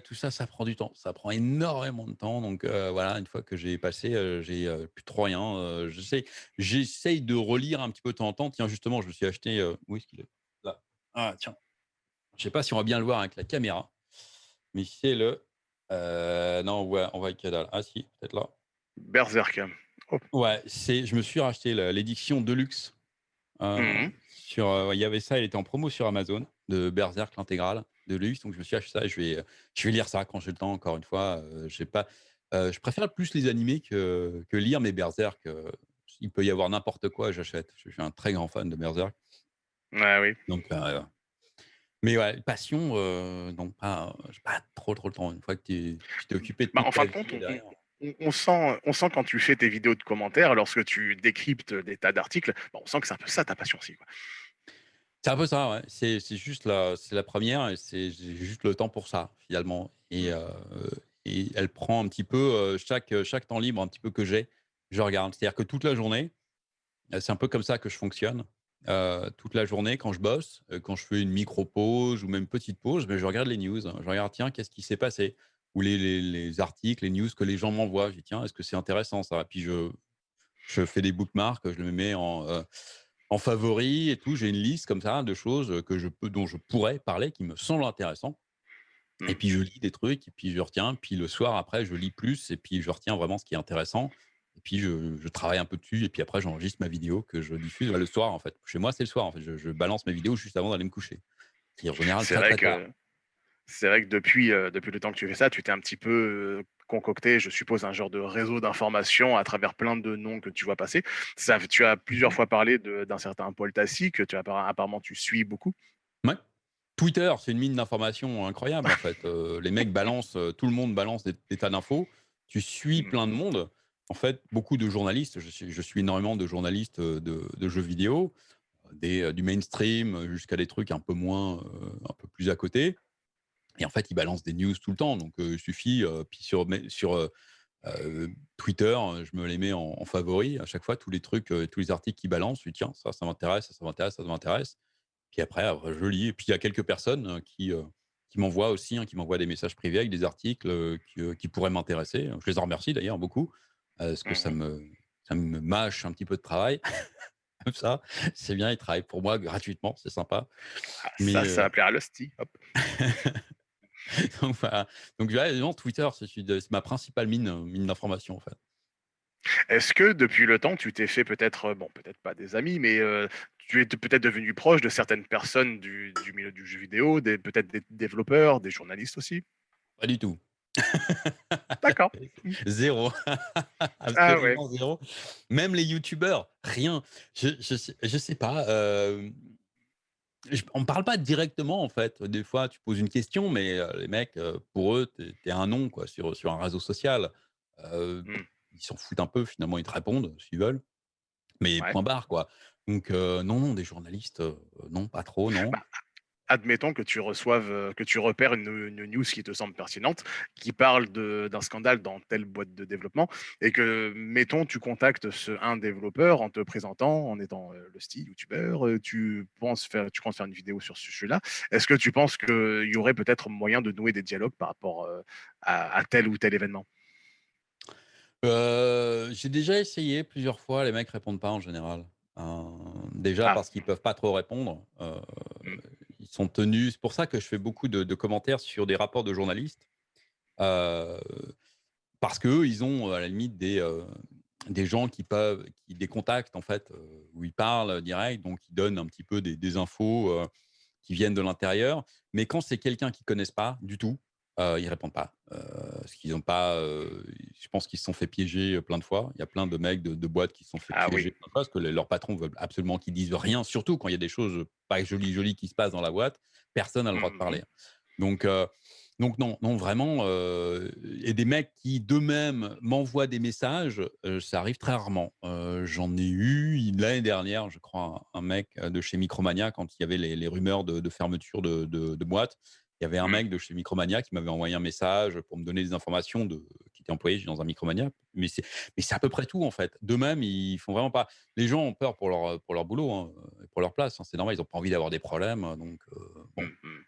tout ça, ça prend du temps. Ça prend énormément de temps, donc voilà, une fois que j'ai passé, j'ai, plus trop rien, heu, j'essaie j'essaye de relire un petit peu de temps en temps. Tiens, justement, je me suis acheté, où est-ce qu'il est? Là. Ah tiens, je sais pas si on va bien le voir avec la caméra, mais c'est le, non, ouais, on voit que dalle. Ah si, peut-être là. Berserk. Hop. Ouais, c'est je me suis racheté l'édition de luxe, heu, Mmh mh. sur, heu, il y avait ça, il était en promo sur Amazon, de Berserk l'intégrale de luxe, donc je me suis acheté ça et je vais, heu, je vais lire ça quand j'ai le temps, encore une fois, j'ai pas je préfère plus les animés que que lire, mais Berserk, il peut y avoir n'importe quoi, j'achète. Je suis un très grand fan de Berserk. Ah oui. Donc mais ouais, passion, non pas j'ai pas trop, trop le temps. Une fois que tu es tu t'es occupé de Bah, en fin de compte, vie, on on sent on sent quand tu fais tes vidéos de commentaires, lorsque tu décryptes des tas d'articles, bah, on sent que c'est un peu ça ta passion aussi. C'est un peu ça, ouais. C'est juste la la 1re et c'est juste le temps pour ça, finalement et heu et elle prend un petit peu, heu, chaque, chaque temps libre un petit peu que j'ai, je regarde. C'est-à-dire que toute la journée, heu, c'est un peu comme ça que je fonctionne. Toute la journée quand je bosse, quand je fais une micro pause ou même petite pause, beh, je regarde les news. Je regarde: «Tiens, qu'est-ce qui s'est passé?» Ou les les les articles, les news que les gens m'envoient. Je dis: «Tiens, est-ce que c'est intéressant ça?» puis je je fais des bookmarks, je me mets en, heu, en favoris et tout. J'ai une liste comme ça de choses, que je peux dont je pourrais parler, qui me semblent intéressants et Mmh. puis je lis des trucs et puis je retiens. Puis le soir après, je lis plus et puis je retiens vraiment ce qui est intéressant et puis je je travaille un peu dessus et puis après j'enregistre ma vidéo que je diffuse, bah, le soir, en fait. Chez moi, c'est le soir, en fait. Je je balance mes vidéos juste avant d'aller me coucher et en général C'est très, vrai très tard. C'est vrai que depuis, depuis le temps que tu fais ça, tu t'es un petit peu, concocté, je suppose, un genre de réseau d'informations à travers plein de noms que tu vois passer. Ça tu as Mmh plusieurs mh. fois parlé d'un certain Paul Tassi que tu apparemment tu suis beaucoup. Mouais. Twitter, c'est une mine d'informations incroyable, en fait. Les mecs balancent, tout le monde balance des des tas d'infos. Tu suis Mmh. plein de monde. En fait, beaucoup de journalistes, je suis je suis énormément de journalistes, de de jeux vidéo, des, du mainstream jusqu'à des trucs un peu moins, un peu plus à côté et en fait, ils balancent des news tout le temps donc heu, il suffit, heu, puis sur heu, Twitter, je me les mets en en favoris à chaque fois, tous les trucs, tous les articles qu'ils balancent, je dis: «Tiens, ça, ça m'intéresse, ça, ça m'intéresse, ça, ça m'intéresse». Puis après, après je lis et puis il y a quelques personnes qui, heu, qui m'envoient aussi, hein, qui m'envoient des messages privés avec des articles, qui, qui pourraient m'intéresser. Je les en remercie d'ailleurs beaucoup, parce que Mmh ça mh. me ça me mâche un petit peu de travail. Comme ça, c'est bien, ils travaillent pour moi gratuitement, c'est sympa. Ah Mais ça, ça va plaire à hop. donc voilà, donc non, Twitter, c'est ma principale mine, heu, mine d'information, en fait. Est-ce que depuis le temps, tu t'es fait peut-être, heu, bon, peut-être pas des amis, mais heu, tu es peut-être devenu proche de certaines personnes du du milieu du jeu vidéo, peut-être des développeurs, des journalistes aussi? Pas du tout. D'accord. 0, Ah ouais. absolument 0. Même les youtubeurs, rien. Je je sais je sais pas, on me parle pas directement, en fait. Des fois, tu poses une question, mais heu, les mecs, heu, pour eux, tu es un nom, quoi, sur sur un réseau social. Heu, Mmh. ils s'en foutent un peu, finalement, ils te répondent s'ils veulent, mais Ouais. point barre, quoi. Donc non, non, des journalistes, non, pas trop, non. Bah admettons que tu reçoives, heu, que tu repères une, une news qui te semble pertinente, qui parle d'un scandale dans telle boîte de développement et que, mettons, tu contactes ce un développeur en te présentant, en étant, heu, le style youtubeur, heu, tu penses faire tu comptes faire une vidéo sur ce sujet-là. Est-ce que tu penses qu'il y aurait peut-être moyen de nouer des dialogues par rapport, à à tel ou tel événement? J'ai déjà essayé plusieurs fois, les mecs répondent pas en général. Heu, déjà Ah, parce qu'ils peuvent pas trop répondre, mmh, sont tenus c'est pour ça que je fais beaucoup de commentaires sur des rapports de journalistes, heu, parce qu'eux, ils ont, à la limite des, heu, des gens qui peuvent qui des contacts en fait, heu, où ils parlent direct, donc ils donnent un petit peu des des infos, qui viennent de l'intérieur. Mais quand c'est quelqu'un qu'ils connaissent pas du tout, heu, ils répondent pas, parce qu'ils ont pas, heu, je pense qu'ils se sont fait piéger, heu, plein de fois. Il y a plein de mecs de de boîtes qui se sont fait ah oui. piéger plein de fois parce que les leurs patrons veulent absolument qu'ils disent rien, surtout quand il y a des choses, pas jolies, jolies qui se passent dans la boîte. Personne n'a le droit de Mmh mh. parler. Donc donc non, non vraiment, et des mecs qui d'eux-mêmes m'envoient des messages, ça arrive très rarement. J'en ai eu l'année dernière, je crois, un un mec, de chez Micromania quand il y avait les les rumeurs de de fermeture de boîtes. Il y avait un Mmh. mec de chez Micromania qui m'avait envoyé un message pour me donner des informations de qui était employé dans un Micromania. Mais c'est mais c'est à peu près tout en fait. D'eux-mêmes, ils font vraiment pas les gens ont peur pour leur, pour leur boulot, hein, et pour leur place, hein. C'est normal, ils ont pas envie d'avoir des problèmes, donc heu, bon, Mmh mh.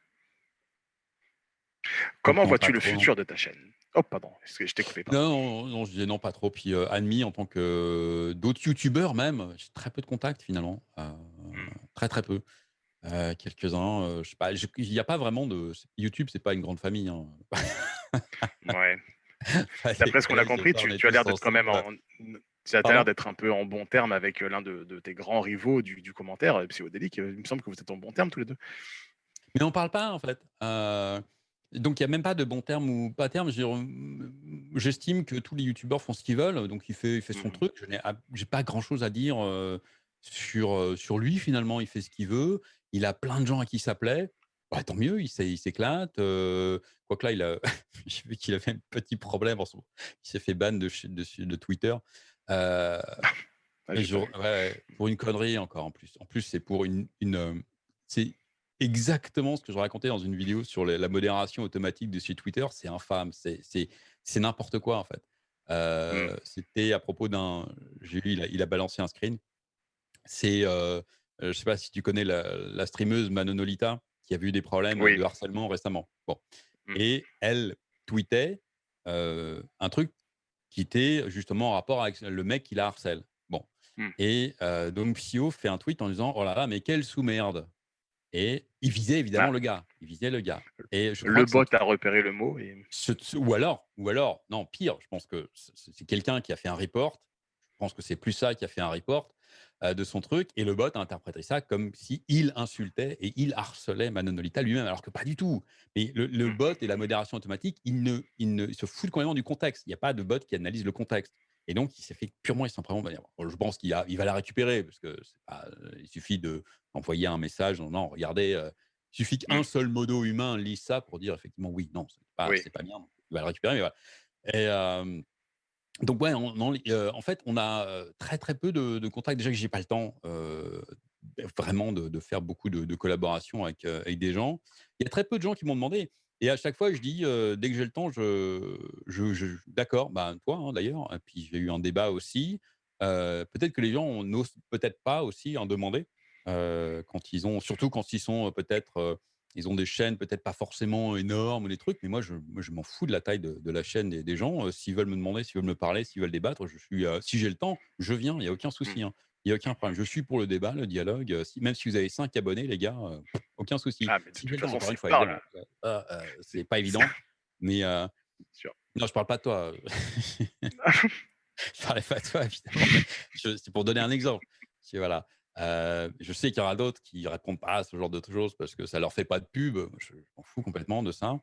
donc Comment vois-tu le non. futur de ta chaîne? Oh pardon, est-ce que je t'ai coupé. Non, non, non, je disais non, pas trop. Puis, heu, Admis en tant que d'autres youtubeurs même, j'ai très peu de contacts finalement, heu, Mmh. très, très peu. Heu, quelques-uns, heu, je sais pas, j'ai il y a pas vraiment de YouTube, c'est pas une grande famille, hein. Ouais. D'après ce qu'on a compris, tu as l'air d'être quand même sensibles. en tu as l'air d'être un peu en bons termes avec, heu, l'un de de tes grands rivaux du du commentaire, heu, Psychodélique, heu, il me semble que vous êtes en bons termes tous les 2. Mais on parle pas en fait, donc il y a même pas de bons termes ou pas termes. Je veux dire, mmh, j'estime que tous les youtubeurs font ce qu'ils veulent, donc il fait il fait son Mmh truc. Je n'ai ab j'ai pas grand chose à dire, sur, heu, sur lui finalement. Il fait ce qu'il veut. Il a plein de gens à qui ça plaît. Bah, tant mieux, il s'é il s'éclate, heu, quoique là, il a j'ai vu qu'il avait un petit problème en ce moment. Il s'est fait ban de de Twitter, heu, Ah, je ouais, vu. pour une connerie encore en plus. En plus, c'est pour une une, c'est exactement ce que je racontais dans une vidéo sur la modération automatique de chez Twitter. C'est infâme, c'est n'importe quoi, en fait. Mmh. C'était à propos d'un j'ai il a il a balancé un screen. C'est, heu heu, je sais pas si tu connais la la streameuse Manonolita, qui a eu des problèmes Oui. de harcèlement récemment. Bon Mmh. et elle tweetait, heu, un truc qui était justement en rapport avec le mec qui la harcèle. Bon Mmh. et heu, donc Psyo fait un tweet en disant: «Oh là là, mais quelle sous-merde» et il visait évidemment Ah, le gars, il visait le gars et je le bot a repéré le mot et ce ce ou alors ou alors, non pire, je pense que c'est quelqu'un qui a fait un report. Je pense que c'est plus ça qui a fait un report, heu, de son truc et le bot a interprété ça comme si il insultait et il harcelait Manonolita lui-même, alors que pas du tout. Mais le le mmh, bot et la modération automatique, ils ne ils ne ils se foutent complètement du contexte. Il y a pas de bot qui analyse le contexte et donc il s'est fait purement et simplement. Bon, je pense qu'il a il va la récupérer parce que pas, il suffit de d'envoyer un message: «Non, non, regardez, heu» il suffit qu'un mmh, seul modo humain lise ça pour dire effectivement: «Oui, non, c'est pas oui. c'est pas bien», donc il va le récupérer, mais voilà et donc ouais, heu, en fait, on a, heu, très, très peu de de contacts. Déjà que j'ai pas le temps, heu, vraiment de faire beaucoup de de collaborations avec, des gens. Il y a très peu de gens qui m'ont demandé et à chaque fois je dis, dès que j'ai le temps, je je d'accord, ben, toi, hein, d'ailleurs puis j'ai eu un débat aussi. Peut-être que les gens n'osent peut-être pas aussi en demander, quand ils ont surtout quand ils sont, peut-être, ils ont des chaînes peut-être pas forcément énormes ou des trucs, mais moi je m'en fous de la taille de de la chaîne des des gens, heu, s'ils veulent me demander, s'ils veulent me parler, s'ils veulent débattre, je suis, heu, si j'ai le temps, je viens, il y a aucun Mmh, souci, hein. Il y a aucun problème. Je suis pour le débat, le dialogue, si même si vous avez 5 abonnés les gars, aucun souci. ah, mais de Si j'ai toute le temps, façon, encore c'est pas évident, mais sûr. non je parle pas de toi, je parlais pas de toi évidemment, c'est pour donner un exemple. Voilà, heu, je sais qu'il y aura d'autres qui répondent pas à ce genre de choses parce que ça leur fait pas de pub, je je m'en fous complètement de ça.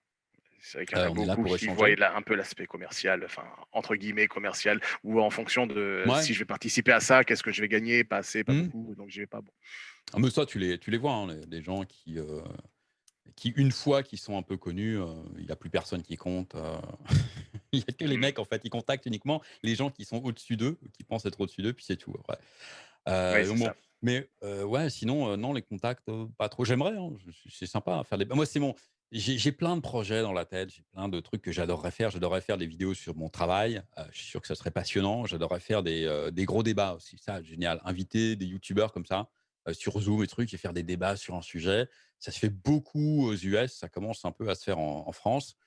C'est vrai qu'il y en a beaucoup pour qui voient là un peu l'aspect commercial, enfin, entre guillemets «commercial» ou en fonction de Ouais. si je vais participer à ça, qu'est-ce que je vais gagner? Pas assez, pas Mmh. beaucoup, donc j'y vais pas. Bon. Ah mais ça tu les tu les vois, hein, les les gens qui, heu, qui une fois qu'ils sont un peu connus, heu, il y a plus personne qui compte, il y a que les Mmh. mecs en fait, ils contactent uniquement les gens qui sont au-dessus d'eux, qui pensent être au-dessus d'eux, puis c'est tout donc bon, ça. Mais ouais, sinon, non, les contacts, pas trop. J'aimerais, hein, c'est sympa à faire des moi, c'est mon j'ai plein de projets dans la tête, j'ai plein de trucs que j'adorerais faire. J'adorerais faire des vidéos sur mon travail, je suis sûr que ça serait passionnant. J'adorerais faire des, des gros débats aussi, ça, génial. Inviter des youtubeurs comme ça, sur Zoom et trucs et faire des débats sur un sujet. Ça se fait beaucoup aux US, ça commence un peu à se faire en France.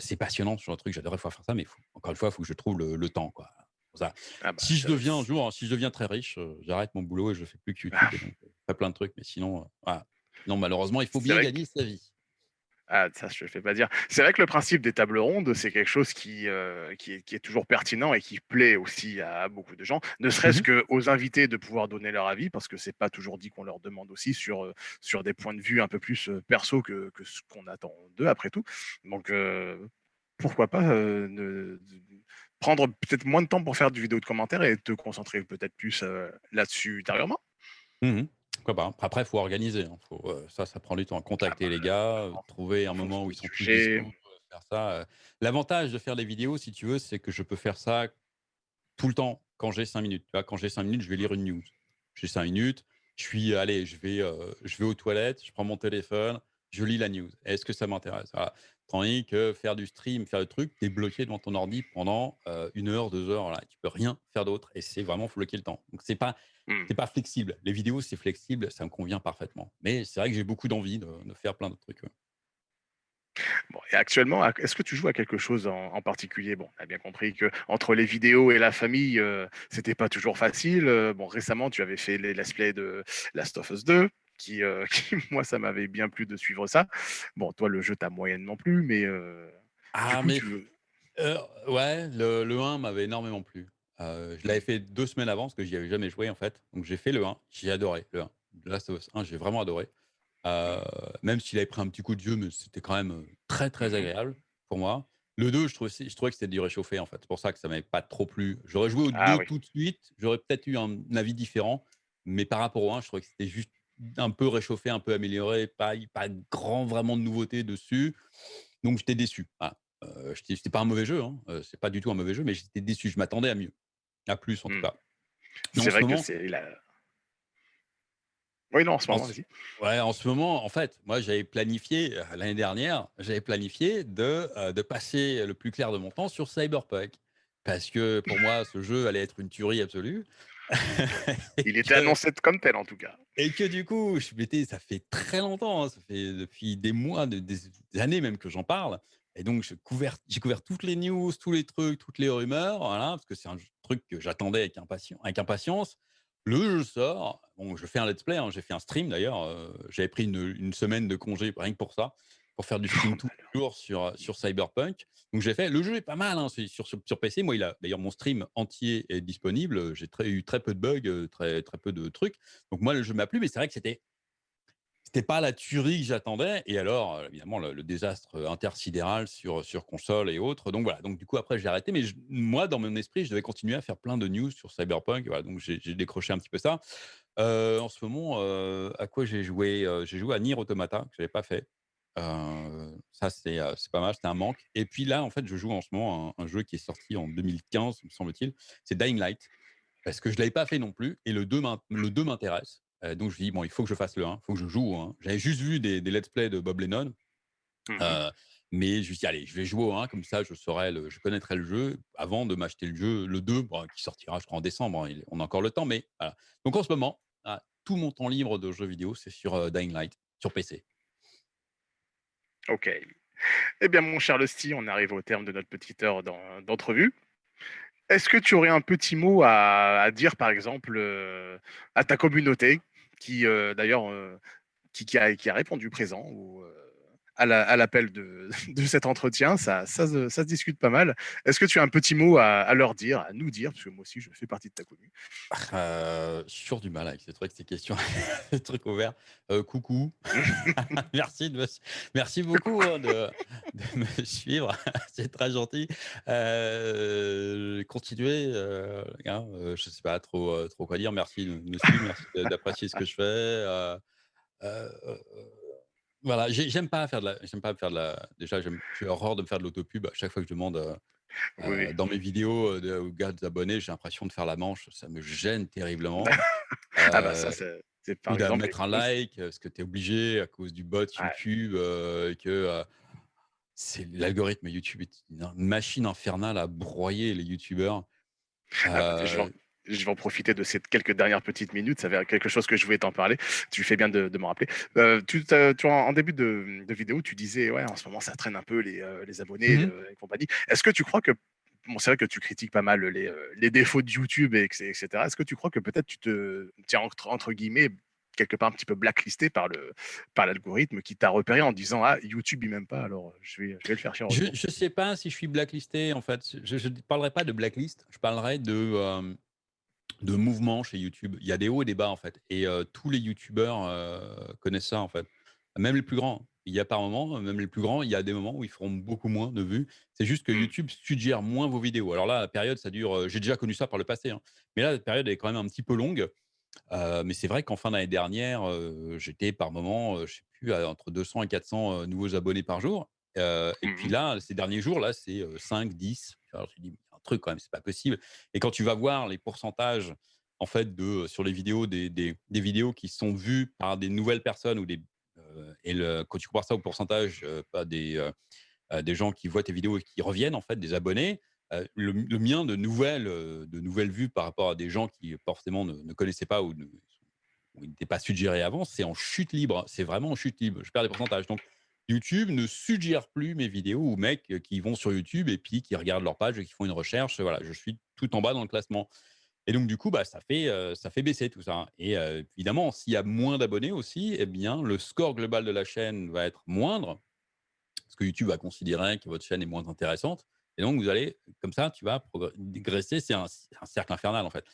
C'est passionnant genre de truc, j'adorerais faire ça, mais encore une fois, il faut que je trouve le le temps, quoi. Ça. Ah bah, Si je deviens un jour, si je deviens très riche, heu, j'arrête mon boulot et je fais plus que YouTube donc je ferai plein de trucs, mais sinon, voilà. Non, malheureusement, il faut bien gagner sa vie. Ah, ça, je le fais pas dire. C'est vrai que le principe des tables rondes, c'est quelque chose qui, heu, qui est qui est toujours pertinent et qui plaît aussi à beaucoup de gens. Ne Mmh serait-ce mh. qu'aux invités de pouvoir donner leur avis, parce que c'est pas toujours dit qu'on leur demande aussi sur, sur des points de vue un peu plus, perso que que ce qu'on attend d'eux après tout. Donc, pourquoi pas, ne prendre peut-être moins de temps pour faire du vidéo de commentaires et te concentrer peut-être plus, heu, là-dessus ultérieurement? Mmh. Après, il faut organiser, hein, faut, heu, ça, ça prend du temps. Ah Contacter bah, les gars, heu, clairement, trouver un moment où ils sont dispo, heu, faire ça. L'avantage de faire des vidéos, si tu veux, c'est que je peux faire ça tout le temps quand j'ai 5 minutes. Tu vois? Quand j'ai 5 minutes, je vais lire une news. J'ai 5 minutes, je suis allez, je vais, je vais aux toilettes, je prends mon téléphone, je lis la news. Est-ce que ça m'intéresse? Voilà. Tandis que faire du stream, faire le truc, tu es bloqué devant ton ordi pendant, heu, 1 heure, 2 heures, voilà. Tu peux rien faire d'autre et c'est vraiment faut bloquer le temps. Donc c'est pas Mmh. c'est pas flexible. Les vidéos, c'est flexible, ça me convient parfaitement. Mais c'est vrai que j'ai beaucoup d'envie de de faire plein d'autres trucs, ouais. Bon et actuellement, est-ce que tu joues à quelque chose en en particulier? Bon, on a bien compris que entre les vidéos et la famille, heu, c'était pas toujours facile, heu, bon récemment tu avais fait les let's play de Last of Us 2 qui, heu, qui moi ça m'avait bien plu de suivre ça. Bon toi le jeu t'a moyennement plu mais, du Ah coup mais tu veux Heu, ouais, le le 1 m'avait énormément plu. Je l'avais fait 2 semaines avant parce que j'y avais jamais joué, en fait. Donc j'ai fait le 1, j'ai adoré le 1. The Last of Us 1, j'ai vraiment adoré. Même s'il avait pris un petit coup de vieux, mais c'était quand même, très, très mmh agréable pour moi. Le 2, je trouvais je trouvais que c'était du réchauffé, en fait. C'est pour ça que ça m'avait pas trop plu. J'aurais joué au Ah 2 oui. tout de suite, j'aurais peut-être eu un avis différent, mais par rapport au 1, je trouvais que c'était juste un peu réchauffé, un peu amélioré, pas pas grand vraiment de nouveautés dessus. Donc j'étais déçu. Heu, j'étais c'était pas un mauvais jeu, hein, heu, c'est pas du tout un mauvais jeu, mais j'étais déçu. Je m'attendais à mieux, à plus en tout Mmh. cas. En C'est ce vrai que c'est la oui non en ce en moment, vas-y. ouais, en ce moment, en fait, moi j'avais planifié, heu, l'année dernière, j'avais planifié de, heu, de passer le plus clair de mon temps sur Cyberpunk. Parce que pour moi, ce jeu allait être une tuerie absolue Il était annoncé comme tel en tout cas. et que du coup, je m'étais ça fait très longtemps, hein, ça fait depuis des mois, de des des années même que j'en parle et donc j'ai couvert toutes les news, tous les trucs, toutes les rumeurs, voilà, parce que c'est un truc que j'attendais avec impatien avec impatience. Le jeu sort, bon, je fais un let's play, hein, j'ai fait un stream d'ailleurs, heu, j'avais pris une, une semaine de congé rien que pour ça, pour faire du stream tous les jours sur, sur Cyberpunk. Donc j'ai fait le jeu est pas mal, hein, sur sur sur PC. Moi, il a d'ailleurs mon stream entier est disponible, j'ai très eu très peu de bugs, heu, très très peu de trucs. Donc moi, le jeu m'a plu, mais c'est vrai que c'était c'était pas la tuerie que j'attendais et alors, heu, évidemment, le le désastre, intersidéral sur, sur console et autres. Donc voilà, donc du coup, après, j'ai arrêté, mais je moi, dans mon esprit, je devais continuer à faire plein de news sur Cyberpunk. Voilà, donc j'ai décroché un petit peu ça. En ce moment, à quoi j'ai joué? J'ai joué à Nier Automata, que j'avais pas fait. Ça, c'est, c'est pas mal, c'était un manque et puis là, en fait, je joue en ce moment un un jeu qui est sorti en 2015, me semble-t-il, c'est Dying Light. Parce que je l'avais pas fait non plus et le 2 m'in le 2 m'intéresse. Donc je me dis: «Bon, il faut que je fasse le 1, il faut que je joue 1». J'avais juste vu des des let's play de Bob Lennon, Mmh mais je me suis dit: «Allez, je vais jouer au 1 comme ça je saurai le je connaîtrai le jeu avant de m'acheter le jeu le 2, bon, qui sortira je crois en décembre, hein, on a encore le temps, mais voilà». Donc en ce moment, ah, tout mon temps libre de jeux vidéo, c'est sur, Dying Light, sur PC. OK. Eh bien mon cher Lusty, on arrive au terme de notre petite heure d'en d'entrevue. Est-ce que tu aurais un petit mot à dire, par exemple, heu, à ta communauté qui, heu, d'ailleurs, heu, qui a qui a répondu présent à la à l'appel de de cet entretien? Ça ça se ça se discute pas mal. Est-ce que tu as un petit mot à à leur dire, à nous dire? Parce que moi aussi je fais partie de ta commu. Heu, j'ai toujours du mal avec ces trucs, ces questions, ces trucs ouverts. Heu, coucou, merci de me merci beaucoup, hein, de de me suivre, c'est très gentil. Heu, continuez, heu, hein, heu, je sais pas trop, trop quoi dire. Merci de me suivre, merci d'apprécier ce que je fais, voilà, j'ai j'aime pas faire de la j'aime pas faire de la déjà, j'ai horreur de me faire de l'autopub à chaque fois que je demande, Oui, oui. heu, dans mes vidéos, de aux gars, des abonnés, j'ai l'impression de faire la manche, ça me gêne terriblement. Ah bah ça, c'est ou de mettre un like, parce que tu es obligé à cause du bot. YouTube, euh, que euh, c'est l'algorithme YouTube est une machine infernale à broyer les youtubeurs. Ah bah, Euh, je vais en profiter de ces quelques dernières petites minutes, ça va quelque chose que je voulais t'en parler. Tu fais bien de de m'en rappeler. Heu, tu tu tu en début de de vidéo, tu disais: «Ouais, en ce moment, ça traîne un peu les, heu, les abonnés, mmh et compagnie». Est-ce que tu crois que bon, c'est vrai que tu critiques pas mal les, les défauts de YouTube et cé et cetera. Est-ce que tu crois que peut-être tu te tiens entre entre guillemets, quelque part un petit peu «blacklisté» par le par l'algorithme qui t'a repéré en disant: «Ah, YouTube, il m'aime pas, alors, je vais je vais le faire chier Je retour»? je sais pas si je suis blacklisté en fait. Je ne parlerai pas de blacklist, je parlerai de, de mouvement chez YouTube. Il y a des hauts et des bas en fait et heu, tous les youtubeurs, heu, connaissent ça en fait. Même les plus grands. Il y a par moments, même les plus grands, il y a des moments où ils feront beaucoup moins de vues. C'est juste que Mmh. YouTube suggère moins vos vidéos. Alors là, la période, ça dure, heu, j'ai déjà connu ça par le passé, hein, mais là, la période est quand même un petit peu longue. Mais c'est vrai qu'en fin d'année dernière, j'étais par moment, je sais plus, à entre 200 et 400, heu, nouveaux abonnés par jour. Et puis Mmh là, ces derniers jours, là, c'est, heu, 5-10. Alors je me dis: «Il y a un truc quand même, c'est pas possible» et quand tu vas voir les pourcentages, en fait, de sur les vidéos, des des vidéos qui sont vues par des nouvelles personnes ou des et quand tu compares ça au pourcentage, des, des gens qui voient tes vidéos et qui reviennent, en fait, des abonnés, le le mien de nouvelles, de nouvelles vues par rapport à des gens qui forcément ne ne connaissaient pas ou ne ou n'étaient pas suggérés avant, c'est en chute libre. C'est vraiment en chute libre. Je perds des pourcentages. Donc YouTube ne suggère plus mes vidéos aux mecs, qui vont sur YouTube et puis qui regardent leur page et qui font une recherche. Voilà, je suis tout en bas dans le classement et donc du coup, bah, ça fait, heu, ça fait baisser tout ça et heu, évidemment, s'il y a moins d'abonnés aussi et bien, le score global de la chaîne va être moindre parce que YouTube va considérer que votre chaîne est moins intéressante et donc vous allez comme ça, tu vas progr dégraisser, c'est un cercle infernal, en fait.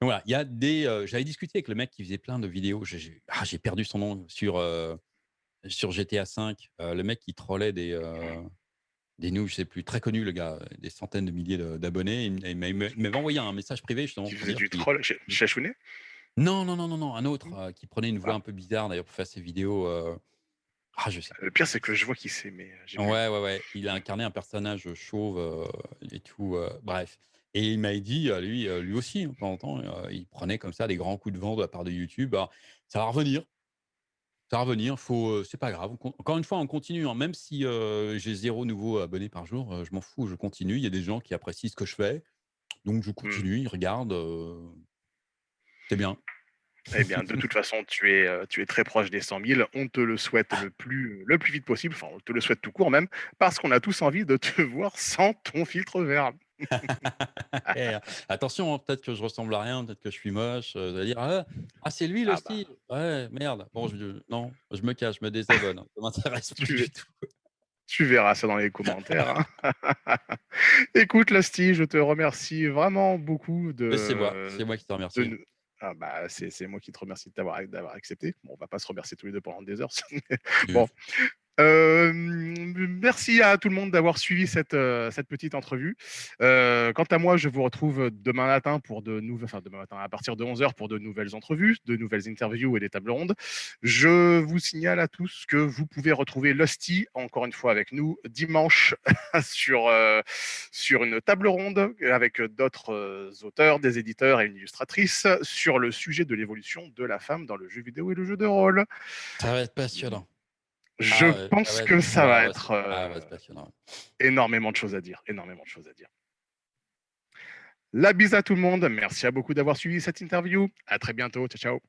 Donc voilà, il y a des, j'avais discuté avec le mec qui faisait plein de vidéos, j'ai ah, perdu son nom sur, sur GTA V, heu, le mec qui trollait des, heu, des noobs, je sais plus, très connu le gars, des centaines de milliers d'abonnés. Il m'a m'a m'avait envoyé un message privé justement faisait dire du troll, Ch Chachounet? non, non, non, non, non, un autre, Mmh. heu, qui prenait une voix Ah. un peu bizarre d'ailleurs pour faire ses vidéos, heu, ah je sais Le pire, c'est que je vois qui c'est, mais Ouais, ouais, ouais, il a incarné un personnage, chauve, et tout, bref et il m'avait dit, lui, lui aussi, hein, de temps en temps, il prenait comme ça des grands coups de vent de la part de YouTube. Alors, ça va revenir, ça va revenir, faut, c'est pas grave. Encore une fois, on continue, hein, même si, j'ai zéro nouveau abonné par jour, je m'en fous, je continue. Il y a des gens qui apprécient ce que je fais, donc je Mmh. continue, ils regardent, c'est bien. Eh bien, de toute façon, tu es, tu es très proche des 100 000. On te le souhaite le plus le plus vite possible. Enfin, on te le souhaite tout court même, parce qu'on a tous envie de te voir sans ton filtre vert. Eh, attention, hein, peut-être que je ressemble à rien, peut-être que je suis moche, heu, vous allez dire: «Ah ah c'est lui le Ah bah, style? Ouais, merde». Bon je non, je me cache, je me désabonne, hein, ça m'intéresse plus tu du tout. tu verras ça dans les commentaires, hein. Écoute, Lasty, je te remercie vraiment beaucoup Mais c'est moi, de c'est moi qui te de remercie. ah bah, c'est moi qui te remercie de d'avoir accepté. Bon, on va pas se remercier tous les 2 pendant des heures, bon, Heu, Hem, merci à tout le monde d'avoir suivi cette, cette petite entrevue. Heu, quant à moi, je vous retrouve demain matin pour de enfin demain matin à partir de 11:00 pour de nouvelles entrevues, de nouvelles interviews et des tables rondes. Je vous signale à tous que vous pouvez retrouver Lusty, encore une fois avec nous, dimanche sur, sur une table ronde avec d'autres, auteurs, des éditeurs et une illustratrice sur le sujet de l'évolution de la femme dans le jeu vidéo et le jeu de rôle. ça va être passionnant. Je Ah ça pense être que ça va être, ah c'est passionnant. Énormément de choses à dire, énormément de choses à dire. La bise à tout le monde. Merci à beaucoup d'avoir suivi cette interview. À très bientôt. Ciao, ciao.